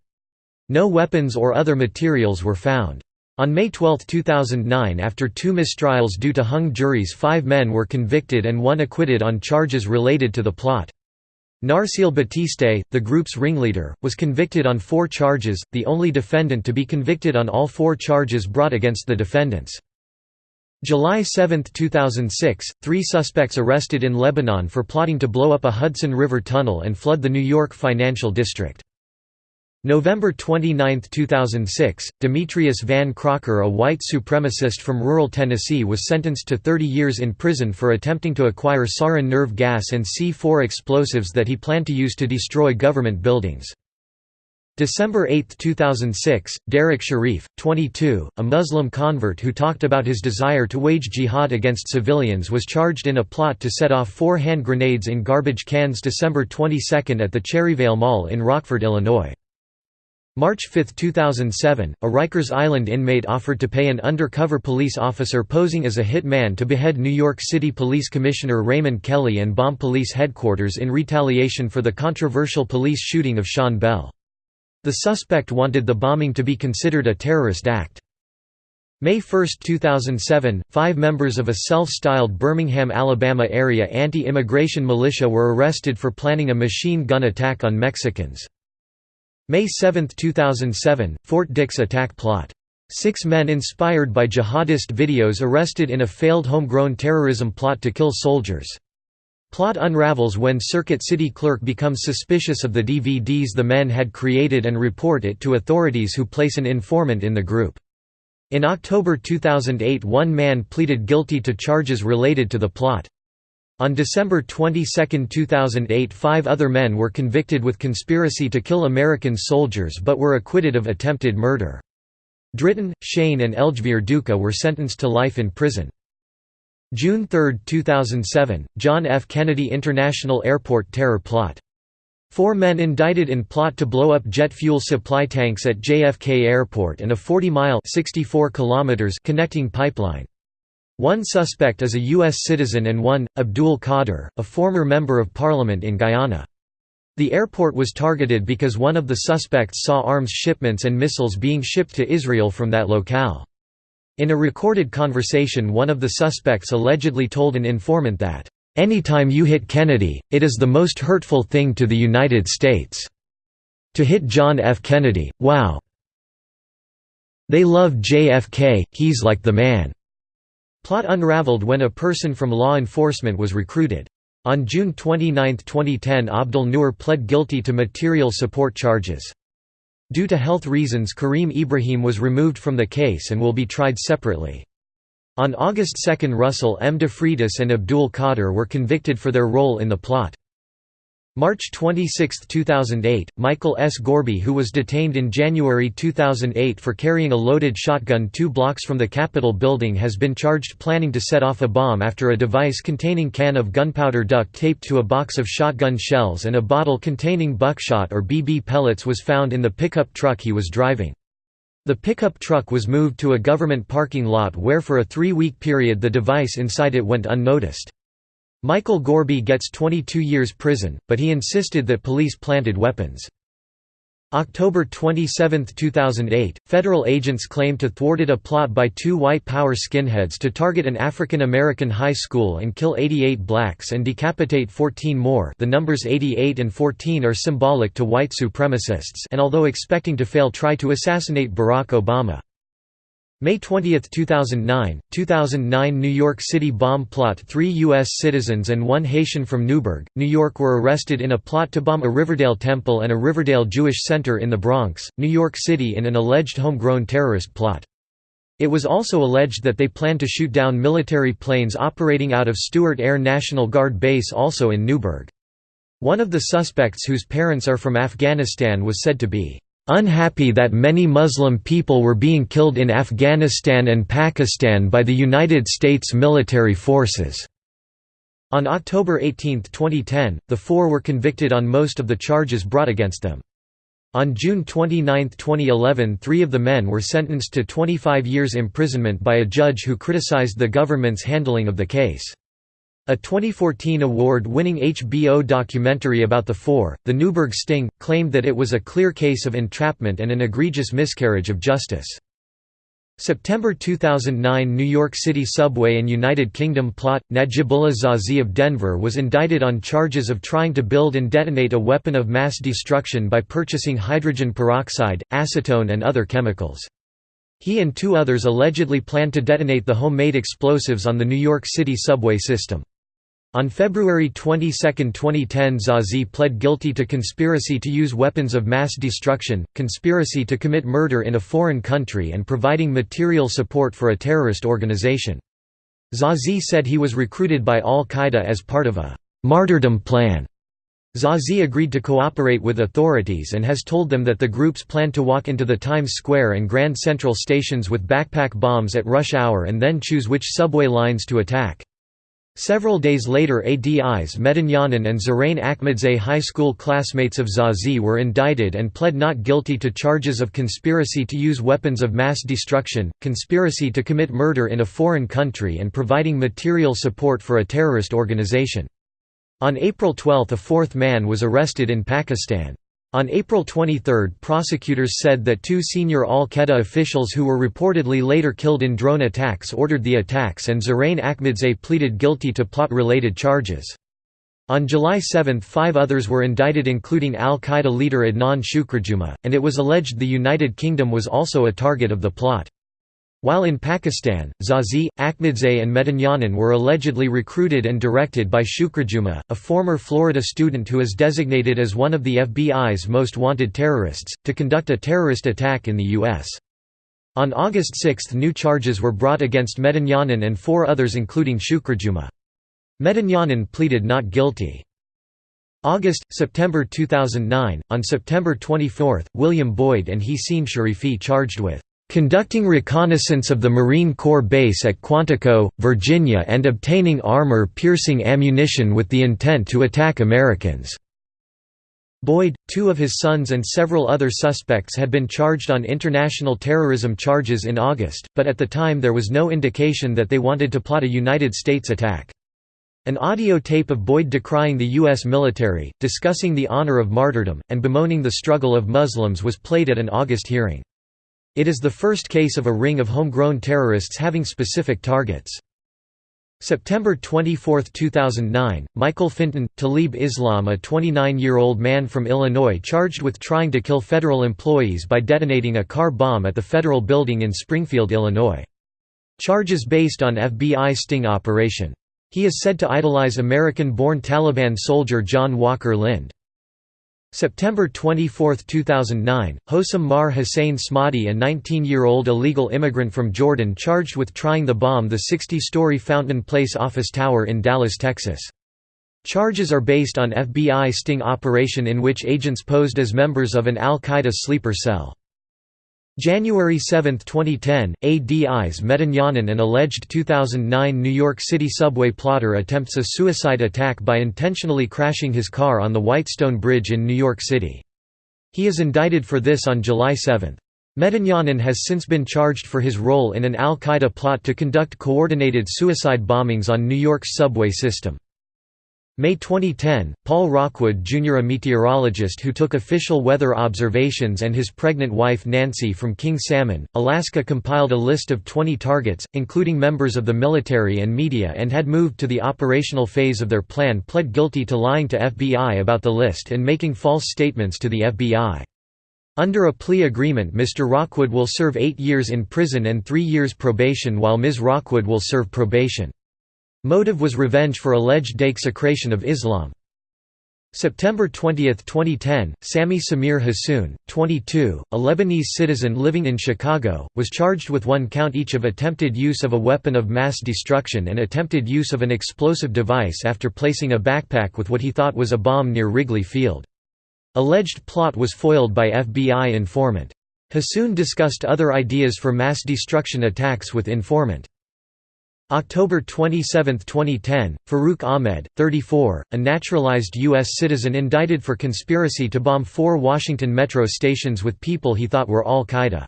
No weapons or other materials were found. On May 12, 2009 after two mistrials due to hung juries five men were convicted and one acquitted on charges related to the plot. Narseal Batiste, the group's ringleader, was convicted on four charges, the only defendant to be convicted on all four charges brought against the defendants. July 7, 2006, three suspects arrested in Lebanon for plotting to blow up a Hudson River tunnel and flood the New York financial district. November 29, 2006, Demetrius Van Crocker a white supremacist from rural Tennessee was sentenced to 30 years in prison for attempting to acquire sarin nerve gas and C4 explosives that he planned to use to destroy government buildings. December 8, 2006, Derrick Shareef, 22, a Muslim convert who talked about his desire to wage jihad against civilians was charged in a plot to set off four hand grenades in garbage cans December 22 at the Cherryvale Mall in Rockford, Illinois. March 5, 2007, a Rikers Island inmate offered to pay an undercover police officer posing as a hit man to behead New York City Police Commissioner Raymond Kelly and bomb police headquarters in retaliation for the controversial police shooting of Sean Bell. The suspect wanted the bombing to be considered a terrorist act. May 1, 2007, five members of a self-styled Birmingham, Alabama area anti-immigration militia were arrested for planning a machine gun attack on Mexicans. May 7, 2007, Fort Dix attack plot. Six men inspired by jihadist videos arrested in a failed homegrown terrorism plot to kill soldiers. Plot unravels when Circuit City clerk becomes suspicious of the DVDs the men had created and report it to authorities who place an informant in the group. In October 2008 one man pleaded guilty to charges related to the plot. On December 22, 2008 five other men were convicted with conspiracy to kill American soldiers but were acquitted of attempted murder. Dritan, Shain and Eljvir Duka were sentenced to life in prison. June 3, 2007, John F. Kennedy International Airport terror plot. Four men indicted in plot to blow up jet fuel supply tanks at JFK Airport and a 40-mile connecting pipeline. One suspect is a U.S. citizen and one, Abdul Qadir, a former member of parliament in Guyana. The airport was targeted because one of the suspects saw arms shipments and missiles being shipped to Israel from that locale. In a recorded conversation one of the suspects allegedly told an informant that, "...anytime you hit Kennedy, it is the most hurtful thing to the United States. To hit John F. Kennedy, wow. They love JFK, he's like the man." Plot unraveled when a person from law enforcement was recruited. On June 29, 2010 Abdul Noor pled guilty to material support charges. Due to health reasons Kareem Ibrahim was removed from the case and will be tried separately. On August 2 Russell M. DeFreitas and Abdul Qadir were convicted for their role in the plot. March 26, 2008, Michael S. Gorby who was detained in January 2008 for carrying a loaded shotgun two blocks from the Capitol building has been charged planning to set off a bomb after a device containing can of gunpowder duct taped to a box of shotgun shells and a bottle containing buckshot or BB pellets was found in the pickup truck he was driving. The pickup truck was moved to a government parking lot where for a three-week period the device inside it went unnoticed. Michael Gorby gets 22 years prison, but he insisted that police planted weapons. October 27, 2008, federal agents claimed to thwarted a plot by two white power skinheads to target an African American high school and kill 88 blacks and decapitate 14 more the numbers 88 and 14 are symbolic to white supremacists and although expecting to fail try to assassinate Barack Obama. May 20, 2009, 2009 New York City bomb plot Three U.S. citizens and one Haitian from Newburgh, New York were arrested in a plot to bomb a Riverdale temple and a Riverdale Jewish center in the Bronx, New York City in an alleged homegrown terrorist plot. It was also alleged that they planned to shoot down military planes operating out of Stewart Air National Guard Base also in Newburgh. One of the suspects whose parents are from Afghanistan was said to be unhappy that many Muslim people were being killed in Afghanistan and Pakistan by the United States military forces." On October 18, 2010, the four were convicted on most of the charges brought against them. On June 29, 2011 three of the men were sentenced to 25 years imprisonment by a judge who criticized the government's handling of the case. A 2014 award-winning HBO documentary about the Four, The Newburgh Sting, claimed that it was a clear case of entrapment and an egregious miscarriage of justice. September 2009 New York City subway and United Kingdom plot – Najibullah Zazi of Denver was indicted on charges of trying to build and detonate a weapon of mass destruction by purchasing hydrogen peroxide, acetone and other chemicals. He and two others allegedly planned to detonate the homemade explosives on the New York City subway system. On February 22, 2010 Zazi pled guilty to conspiracy to use weapons of mass destruction, conspiracy to commit murder in a foreign country and providing material support for a terrorist organization. Zazi said he was recruited by al-Qaeda as part of a «martyrdom plan». Zazi agreed to cooperate with authorities and has told them that the groups plan to walk into the Times Square and Grand Central stations with backpack bombs at rush hour and then choose which subway lines to attack. Several days later Adis Medunjanin and Zarein Ahmedzay high school classmates of Zazi were indicted and pled not guilty to charges of conspiracy to use weapons of mass destruction, conspiracy to commit murder in a foreign country and providing material support for a terrorist organization. On April 12 a fourth man was arrested in Pakistan. On April 23 prosecutors said that two senior al-Qaeda officials who were reportedly later killed in drone attacks ordered the attacks and Zarein Ahmedzay pleaded guilty to plot-related charges. On July 7 five others were indicted including al-Qaeda leader Adnan Shukrijumah, and it was alleged the United Kingdom was also a target of the plot. While in Pakistan, Zazi, Ahmedzay and Medunjanin were allegedly recruited and directed by Shukrijumah, a former Florida student who is designated as one of the FBI's most wanted terrorists, to conduct a terrorist attack in the U.S. On August 6 new charges were brought against Medunjanin and four others including Shukrijumah. Medunjanin pleaded not guilty. August, September 2009. On September 24, William Boyd and Hysen Sherifi charged with conducting reconnaissance of the Marine Corps base at Quantico, Virginia and obtaining armor-piercing ammunition with the intent to attack Americans." Boyd, two of his sons and several other suspects had been charged on international terrorism charges in August, but at the time there was no indication that they wanted to plot a United States attack. An audio tape of Boyd decrying the U.S. military, discussing the honor of martyrdom, and bemoaning the struggle of Muslims was played at an August hearing. It is the first case of a ring of homegrown terrorists having specific targets. September 24, 2009, Michael Finton, Talib Islam a 29-year-old man from Illinois charged with trying to kill federal employees by detonating a car bomb at the federal building in Springfield, Illinois. Charges based on FBI sting operation. He is said to idolize American-born Taliban soldier John Walker Lindh. September 24, 2009, Hosam Maher Husein Smadi a 19-year-old illegal immigrant from Jordan charged with trying to bomb the 60-story Fountain Place office tower in Dallas, Texas. Charges are based on FBI sting operation in which agents posed as members of an al-Qaeda sleeper cell. January 7, 2010, Adis Medunjanin an alleged 2009 New York City subway plotter attempts a suicide attack by intentionally crashing his car on the Whitestone Bridge in New York City. He is indicted for this on July 7. Medunjanin has since been charged for his role in an al-Qaeda plot to conduct coordinated suicide bombings on New York's subway system. May 2010, Paul Rockwood Jr. a meteorologist who took official weather observations and his pregnant wife Nancy from King Salmon, Alaska compiled a list of 20 targets, including members of the military and media and had moved to the operational phase of their plan pled guilty to lying to FBI about the list and making false statements to the FBI. Under a plea agreement Mr. Rockwood will serve eight years in prison and three years probation while Ms. Rockwood will serve probation. Motive was revenge for alleged desecration of Islam. September 20, 2010, Sami Samir Hassoun, 22, a Lebanese citizen living in Chicago, was charged with one count each of attempted use of a weapon of mass destruction and attempted use of an explosive device after placing a backpack with what he thought was a bomb near Wrigley Field. Alleged plot was foiled by FBI informant. Hassoun discussed other ideas for mass destruction attacks with informant. October 27, 2010, Farooque Ahmed, 34, a naturalized U.S. citizen indicted for conspiracy to bomb four Washington metro stations with people he thought were al-Qaeda.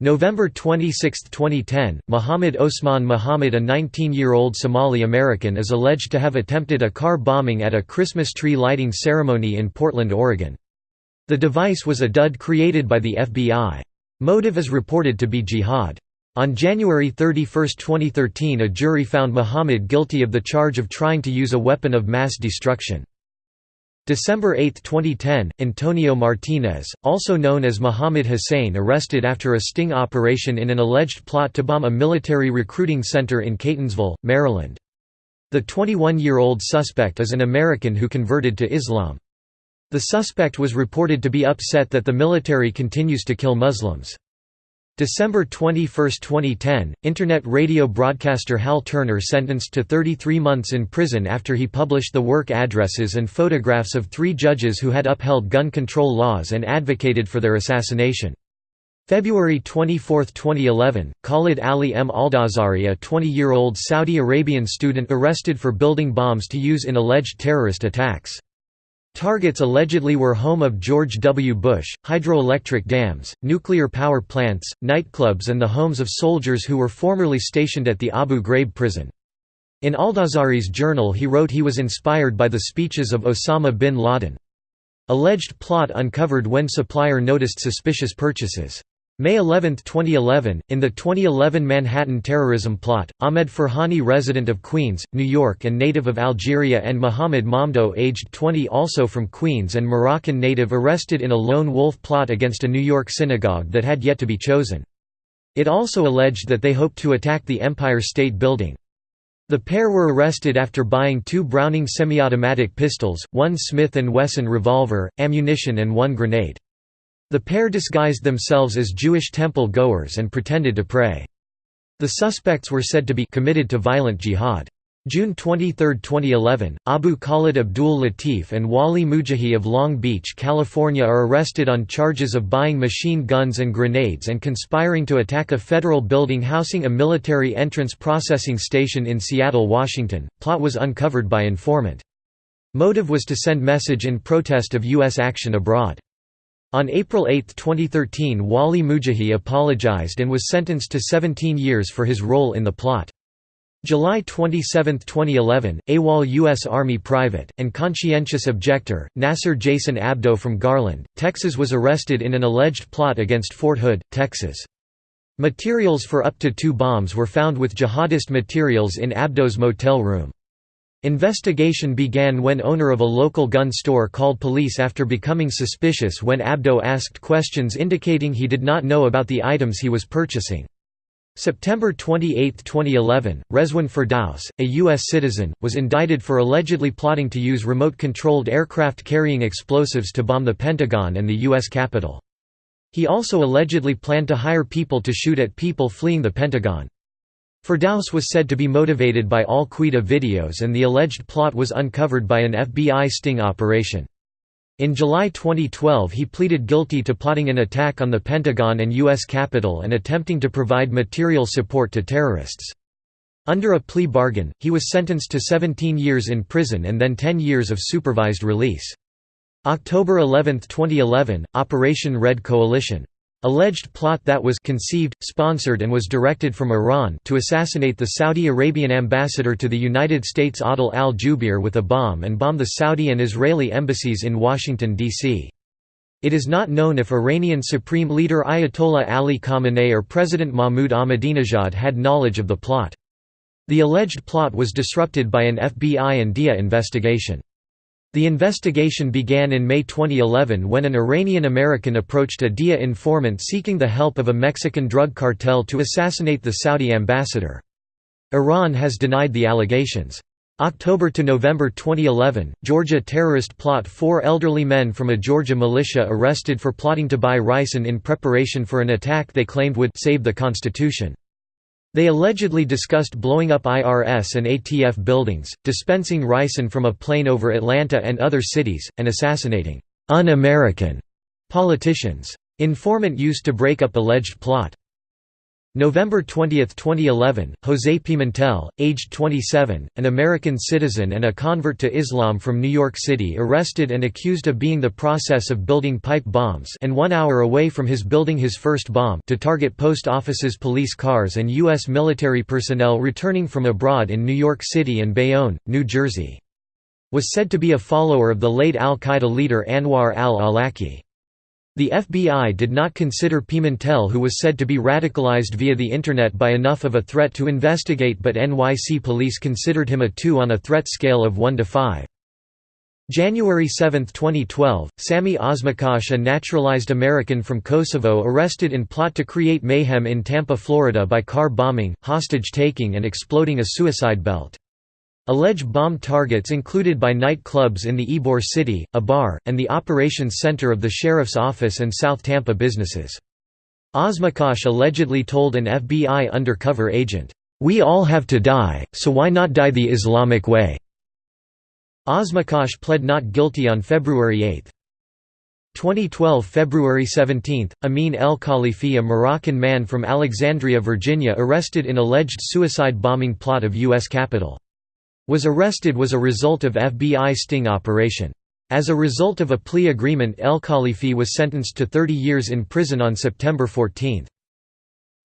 November 26, 2010, Mohamed Osman Mohamud a 19-year-old Somali-American is alleged to have attempted a car bombing at a Christmas tree lighting ceremony in Portland, Oregon. The device was a dud created by the FBI. Motive is reported to be jihad. On January 31, 2013 a jury found Mohamud guilty of the charge of trying to use a weapon of mass destruction. December 8, 2010, Antonio Martinez, also known as Muhammad Hussein arrested after a sting operation in an alleged plot to bomb a military recruiting center in Catonsville, Maryland. The 21-year-old suspect is an American who converted to Islam. The suspect was reported to be upset that the military continues to kill Muslims. December 21, 2010, Internet radio broadcaster Hal Turner sentenced to 33 months in prison after he published the work addresses and photographs of three judges who had upheld gun control laws and advocated for their assassination. February 24, 2011, Khalid Ali M. Aldawsari a 20-year-old Saudi Arabian student arrested for building bombs to use in alleged terrorist attacks. Targets allegedly were home of George W. Bush, hydroelectric dams, nuclear power plants, nightclubs and the homes of soldiers who were formerly stationed at the Abu Ghraib prison. In Aldawsari's journal he wrote he was inspired by the speeches of Osama bin Laden. Alleged plot uncovered when supplier noticed suspicious purchases. May 11, 2011, in the 2011 Manhattan terrorism plot, Ahmed Ferhani resident of Queens, New York and native of Algeria and Mohamed Mamdouh aged 20 also from Queens and Moroccan native arrested in a lone wolf plot against a New York synagogue that had yet to be chosen. It also alleged that they hoped to attack the Empire State Building. The pair were arrested after buying two Browning semi-automatic pistols, one Smith & Wesson revolver, ammunition and one grenade. The pair disguised themselves as Jewish temple goers and pretended to pray. The suspects were said to be committed to violent jihad. June 23, 2011, Abu Khalid Abdul Latif and Walli Mujahidh of Long Beach, California are arrested on charges of buying machine guns and grenades and conspiring to attack a federal building housing a military entrance processing station in Seattle, Washington. Plot was uncovered by informant. Motive was to send message in protest of U.S. action abroad. On April 8, 2013 Walli Mujahidh apologized and was sentenced to 17 years for his role in the plot. July 27, 2011, AWOL U.S. Army private, and conscientious objector, Nasser Jason Abdo from Garland, Texas was arrested in an alleged plot against Fort Hood, Texas. Materials for up to two bombs were found with jihadist materials in Abdo's motel room. Investigation began when owner of a local gun store called police after becoming suspicious when Abdo asked questions indicating he did not know about the items he was purchasing. September 28, 2011, Rezwan Ferdaus, a U.S. citizen, was indicted for allegedly plotting to use remote-controlled aircraft carrying explosives to bomb the Pentagon and the U.S. Capitol. He also allegedly planned to hire people to shoot at people fleeing the Pentagon. Ferdaus was said to be motivated by Al-Qaeda videos and the alleged plot was uncovered by an FBI sting operation. In July 2012 he pleaded guilty to plotting an attack on the Pentagon and U.S. Capitol and attempting to provide material support to terrorists. Under a plea bargain, he was sentenced to 17 years in prison and then 10 years of supervised release. October 11, 2011, Operation Red Coalition Alleged plot that was conceived, sponsored and was directed from Iran to assassinate the Saudi Arabian ambassador to the United States Adil al-Jubeir with a bomb and bomb the Saudi and Israeli embassies in Washington, D.C. It is not known if Iranian Supreme Leader Ayatollah Ali Khamenei or President Mahmoud Ahmadinejad had knowledge of the plot. The alleged plot was disrupted by an FBI and DIA investigation. The investigation began in May 2011 when an Iranian-American approached a DIA informant seeking the help of a Mexican drug cartel to assassinate the Saudi ambassador. Iran has denied the allegations. October to November 2011, Georgia terrorist plot Four elderly men from a Georgia militia arrested for plotting to buy ricin in preparation for an attack they claimed would «save the Constitution». They allegedly discussed blowing up IRS and ATF buildings, dispensing ricin from a plane over Atlanta and other cities, and assassinating «un-American» politicians. Informant used to break up alleged plot. November 20, 2011, José Pimentel, aged 27, an American citizen and a convert to Islam from New York City arrested and accused of being the process of building pipe bombs and one hour away from his building his first bomb to target post offices police cars and U.S. military personnel returning from abroad in New York City and Bayonne, New Jersey. Was said to be a follower of the late al-Qaeda leader Anwar al-Awlaki. The FBI did not consider Pimentel who was said to be radicalized via the Internet by enough of a threat to investigate but NYC police considered him a 2 on a threat scale of 1 to 5. January 7, 2012, Sami Osmakac a naturalized American from Kosovo arrested in plot to create mayhem in Tampa, Florida by car bombing, hostage-taking and exploding a suicide belt. Alleged bomb targets included by nightclubs in the Ybor City, a bar, and the operations center of the sheriff's office and South Tampa businesses. Osmakac allegedly told an FBI undercover agent, "'We all have to die, so why not die the Islamic way?' Osmakac pled not guilty on February 8. 2012 February 17, Amin El Khalifi a Moroccan man from Alexandria, Virginia arrested in alleged suicide bombing plot of U.S. Capitol. Was arrested was a result of FBI sting operation. As a result of a plea agreement El Khalifi was sentenced to 30 years in prison on September 14.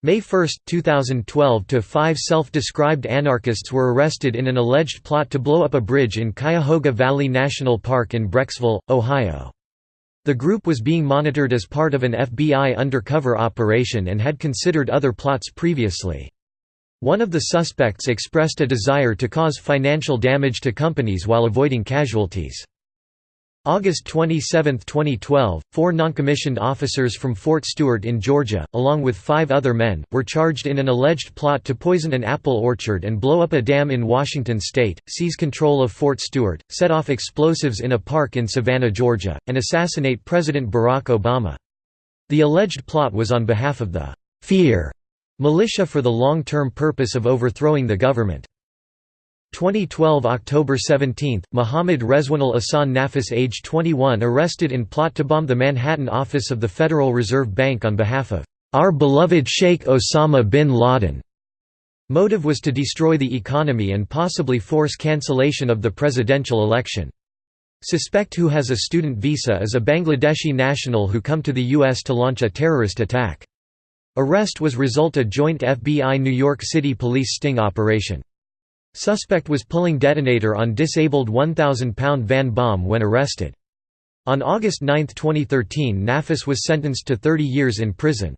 May 1, 2012 to five self-described anarchists were arrested in an alleged plot to blow up a bridge in Cuyahoga Valley National Park in Brecksville, Ohio. The group was being monitored as part of an FBI undercover operation and had considered other plots previously. One of the suspects expressed a desire to cause financial damage to companies while avoiding casualties. August 27, 2012, four noncommissioned officers from Fort Stewart in Georgia, along with five other men, were charged in an alleged plot to poison an apple orchard and blow up a dam in Washington state, seize control of Fort Stewart, set off explosives in a park in Savannah, Georgia, and assassinate President Barack Obama. The alleged plot was on behalf of the «fear» militia for the long-term purpose of overthrowing the government. 2012 October 17, Mohammed Rezwanul Ahsan Nafis age 21 arrested in plot to bomb the Manhattan office of the Federal Reserve Bank on behalf of our beloved Sheikh Osama bin Laden. Motive was to destroy the economy and possibly force cancellation of the presidential election. Suspect who has a student visa is a Bangladeshi national who come to the U.S. to launch a terrorist attack. Arrest was result a joint FBI New York City police sting operation. Suspect was pulling detonator on disabled 1,000-pound van bomb when arrested. On August 9, 2013 Nafis was sentenced to 30 years in prison.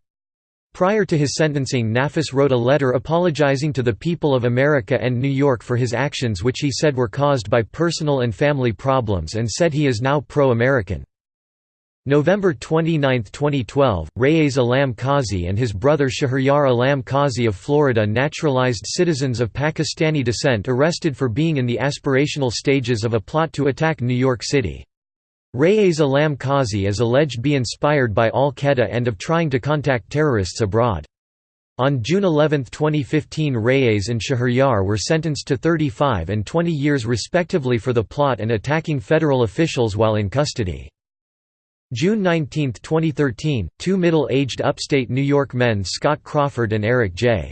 Prior to his sentencing Nafis wrote a letter apologizing to the people of America and New York for his actions which he said were caused by personal and family problems and said he is now pro-American. November 29, 2012, Raees Alam Qazi and his brother Shahryar Alam Qazi of Florida naturalized citizens of Pakistani descent arrested for being in the aspirational stages of a plot to attack New York City. Raees Alam Qazi is alleged to be inspired by al-Qaeda and of trying to contact terrorists abroad. On June 11, 2015 Raees and Shahryar were sentenced to 35 and 20 years respectively for the plot and attacking federal officials while in custody. June 19, 2013, two middle-aged upstate New York men Scott Crawford and Eric J.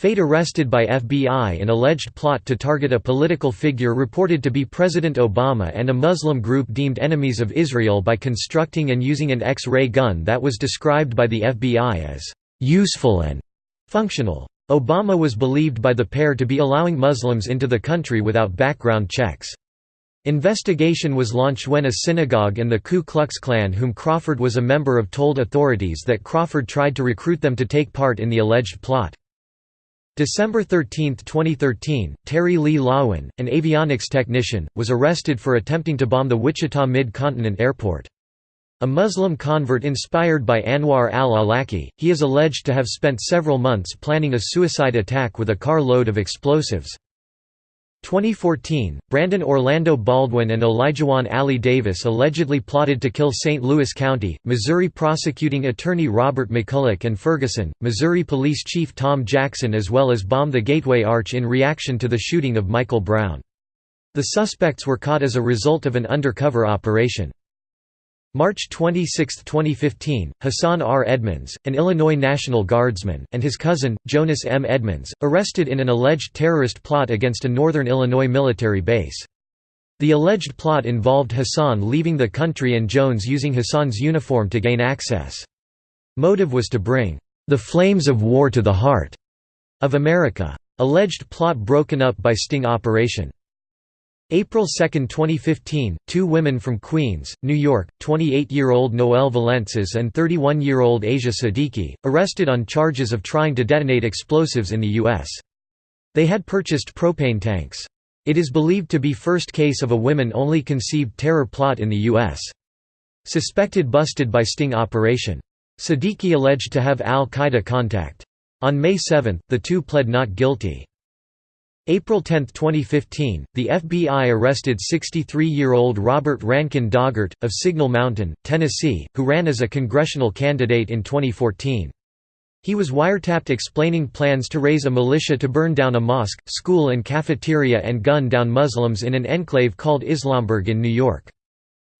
Feight arrested by FBI in alleged plot to target a political figure reported to be President Obama and a Muslim group deemed enemies of Israel by constructing and using an X-ray gun that was described by the FBI as «useful and functional». Obama was believed by the pair to be allowing Muslims into the country without background checks. Investigation was launched when a synagogue and the Ku Klux Klan whom Crawford was a member of told authorities that Crawford tried to recruit them to take part in the alleged plot. December 13, 2013, Terry Lee Loewen, an avionics technician, was arrested for attempting to bomb the Wichita Mid-Continent Airport. A Muslim convert inspired by Anwar al-Awlaki, he is alleged to have spent several months planning a suicide attack with a car load of explosives. 2014, Brandon Orlando Baldwin and Olajuwon Ali Davis allegedly plotted to kill St. Louis County, Missouri prosecuting attorney Robert McCulloch and Ferguson, Missouri Police Chief Tom Jackson as well as bomb the Gateway Arch in reaction to the shooting of Michael Brown. The suspects were caught as a result of an undercover operation. March 26, 2015, Hassan R. Edmonds, an Illinois National Guardsman, and his cousin, Jonas M. Edmonds, arrested in an alleged terrorist plot against a northern Illinois military base. The alleged plot involved Hassan leaving the country and Jones using Hassan's uniform to gain access. Motive was to bring the flames of war to the heart of America. Alleged plot broken up by sting operation. April 2, 2015, two women from Queens, New York, 28-year-old Noelle Velentzas and 31-year-old Asia Siddiqui, arrested on charges of trying to detonate explosives in the U.S. They had purchased propane tanks. It is believed to be first case of a women-only conceived terror plot in the U.S. Suspected busted by sting operation. Siddiqui alleged to have al-Qaeda contact. On May 7, the two pled not guilty. April 10, 2015, the FBI arrested 63-year-old Robert Rankin Doggart, of Signal Mountain, Tennessee, who ran as a congressional candidate in 2014. He was wiretapped explaining plans to raise a militia to burn down a mosque, school and cafeteria and gun down Muslims in an enclave called Islamberg in New York.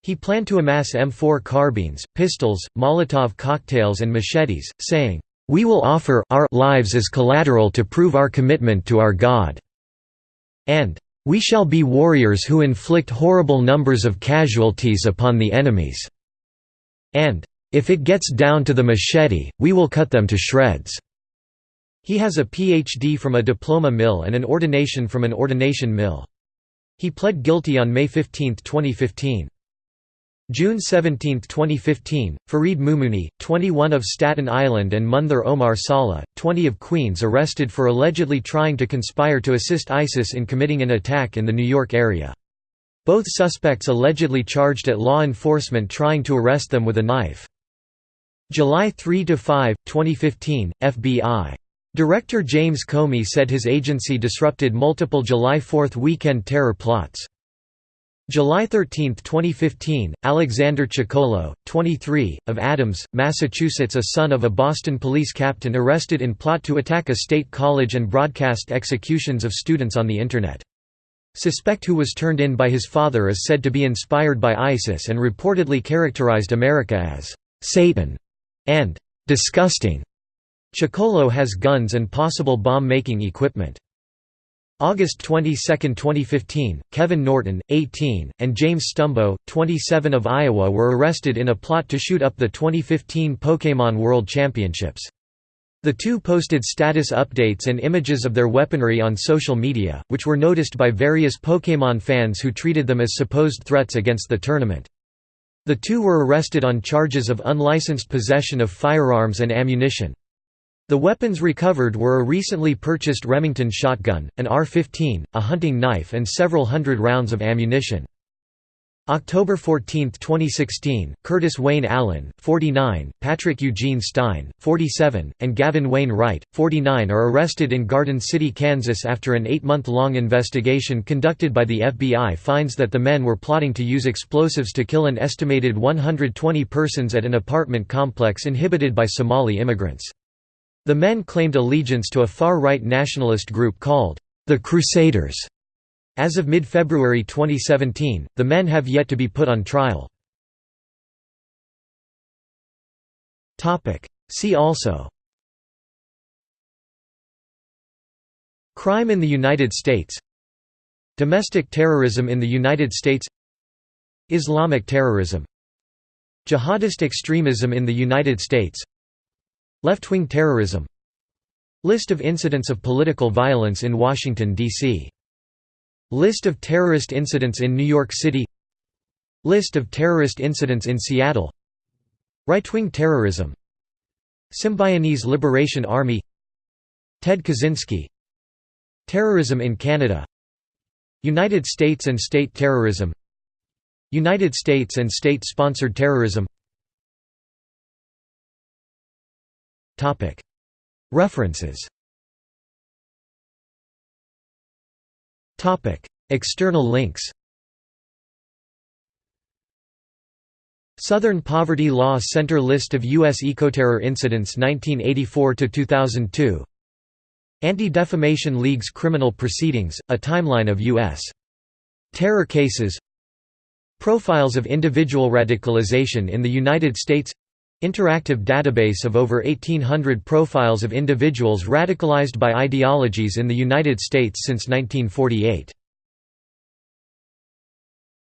He planned to amass M4 carbines, pistols, Molotov cocktails and machetes, saying, "'We will offer our lives as collateral to prove our commitment to our God' and "'We shall be warriors who inflict horrible numbers of casualties upon the enemies' and "'If it gets down to the machete, we will cut them to shreds'". He has a Ph.D. from a diploma mill and an ordination from an ordination mill. He pled guilty on May 15, 2015. June 17, 2015, Fareed Mumuni, 21 of Staten Island and Munther Omar Saleh, 20 of Queens arrested for allegedly trying to conspire to assist ISIS in committing an attack in the New York area. Both suspects allegedly charged at law enforcement trying to arrest them with a knife. July 3–5, 2015, FBI. Director James Comey said his agency disrupted multiple July 4 weekend terror plots. July 13, 2015, Alexander Ciccolo, 23, of Adams, Massachusetts a son of a Boston police captain arrested in plot to attack a state college and broadcast executions of students on the Internet. Suspect who was turned in by his father is said to be inspired by ISIS and reportedly characterized America as «Satan» and «disgusting». Ciccolo has guns and possible bomb-making equipment. August 22, 2015, Kevin Norton, 18, and James Stumbo, 27 of Iowa were arrested in a plot to shoot up the 2015 Pokémon World Championships. The two posted status updates and images of their weaponry on social media, which were noticed by various Pokémon fans who treated them as supposed threats against the tournament. The two were arrested on charges of unlicensed possession of firearms and ammunition. The weapons recovered were a recently purchased Remington shotgun, an R-15, a hunting knife and several hundred rounds of ammunition. October 14, 2016, Curtis Wayne Allen, 49, Patrick Eugene Stein, 47, and Gavin Wayne Wright, 49 are arrested in Garden City, Kansas after an eight-month-long investigation conducted by the FBI finds that the men were plotting to use explosives to kill an estimated 120 persons at an apartment complex inhabited by Somali immigrants. The men claimed allegiance to a far-right nationalist group called the Crusaders. As of mid-February 2017, the men have yet to be put on trial. See also. Crime in the United States. Domestic terrorism in the United States. Islamic terrorism. Jihadist extremism in the United States Left-wing terrorism. List of incidents of political violence in Washington, D.C. List of terrorist incidents in New York City. List of terrorist incidents in Seattle. Right-wing terrorism. Symbionese Liberation Army. Ted Kaczynski. Terrorism in Canada. United States and state terrorism. United States and state-sponsored terrorism References. External links. Southern Poverty Law Center List of U.S. Ecoterror Incidents 1984–2002 Anti-Defamation League's Criminal Proceedings, a timeline of U.S. terror cases. Profiles of individual radicalization in the United States Interactive database of over 1,800 profiles of individuals radicalized by ideologies in the United States since 1948.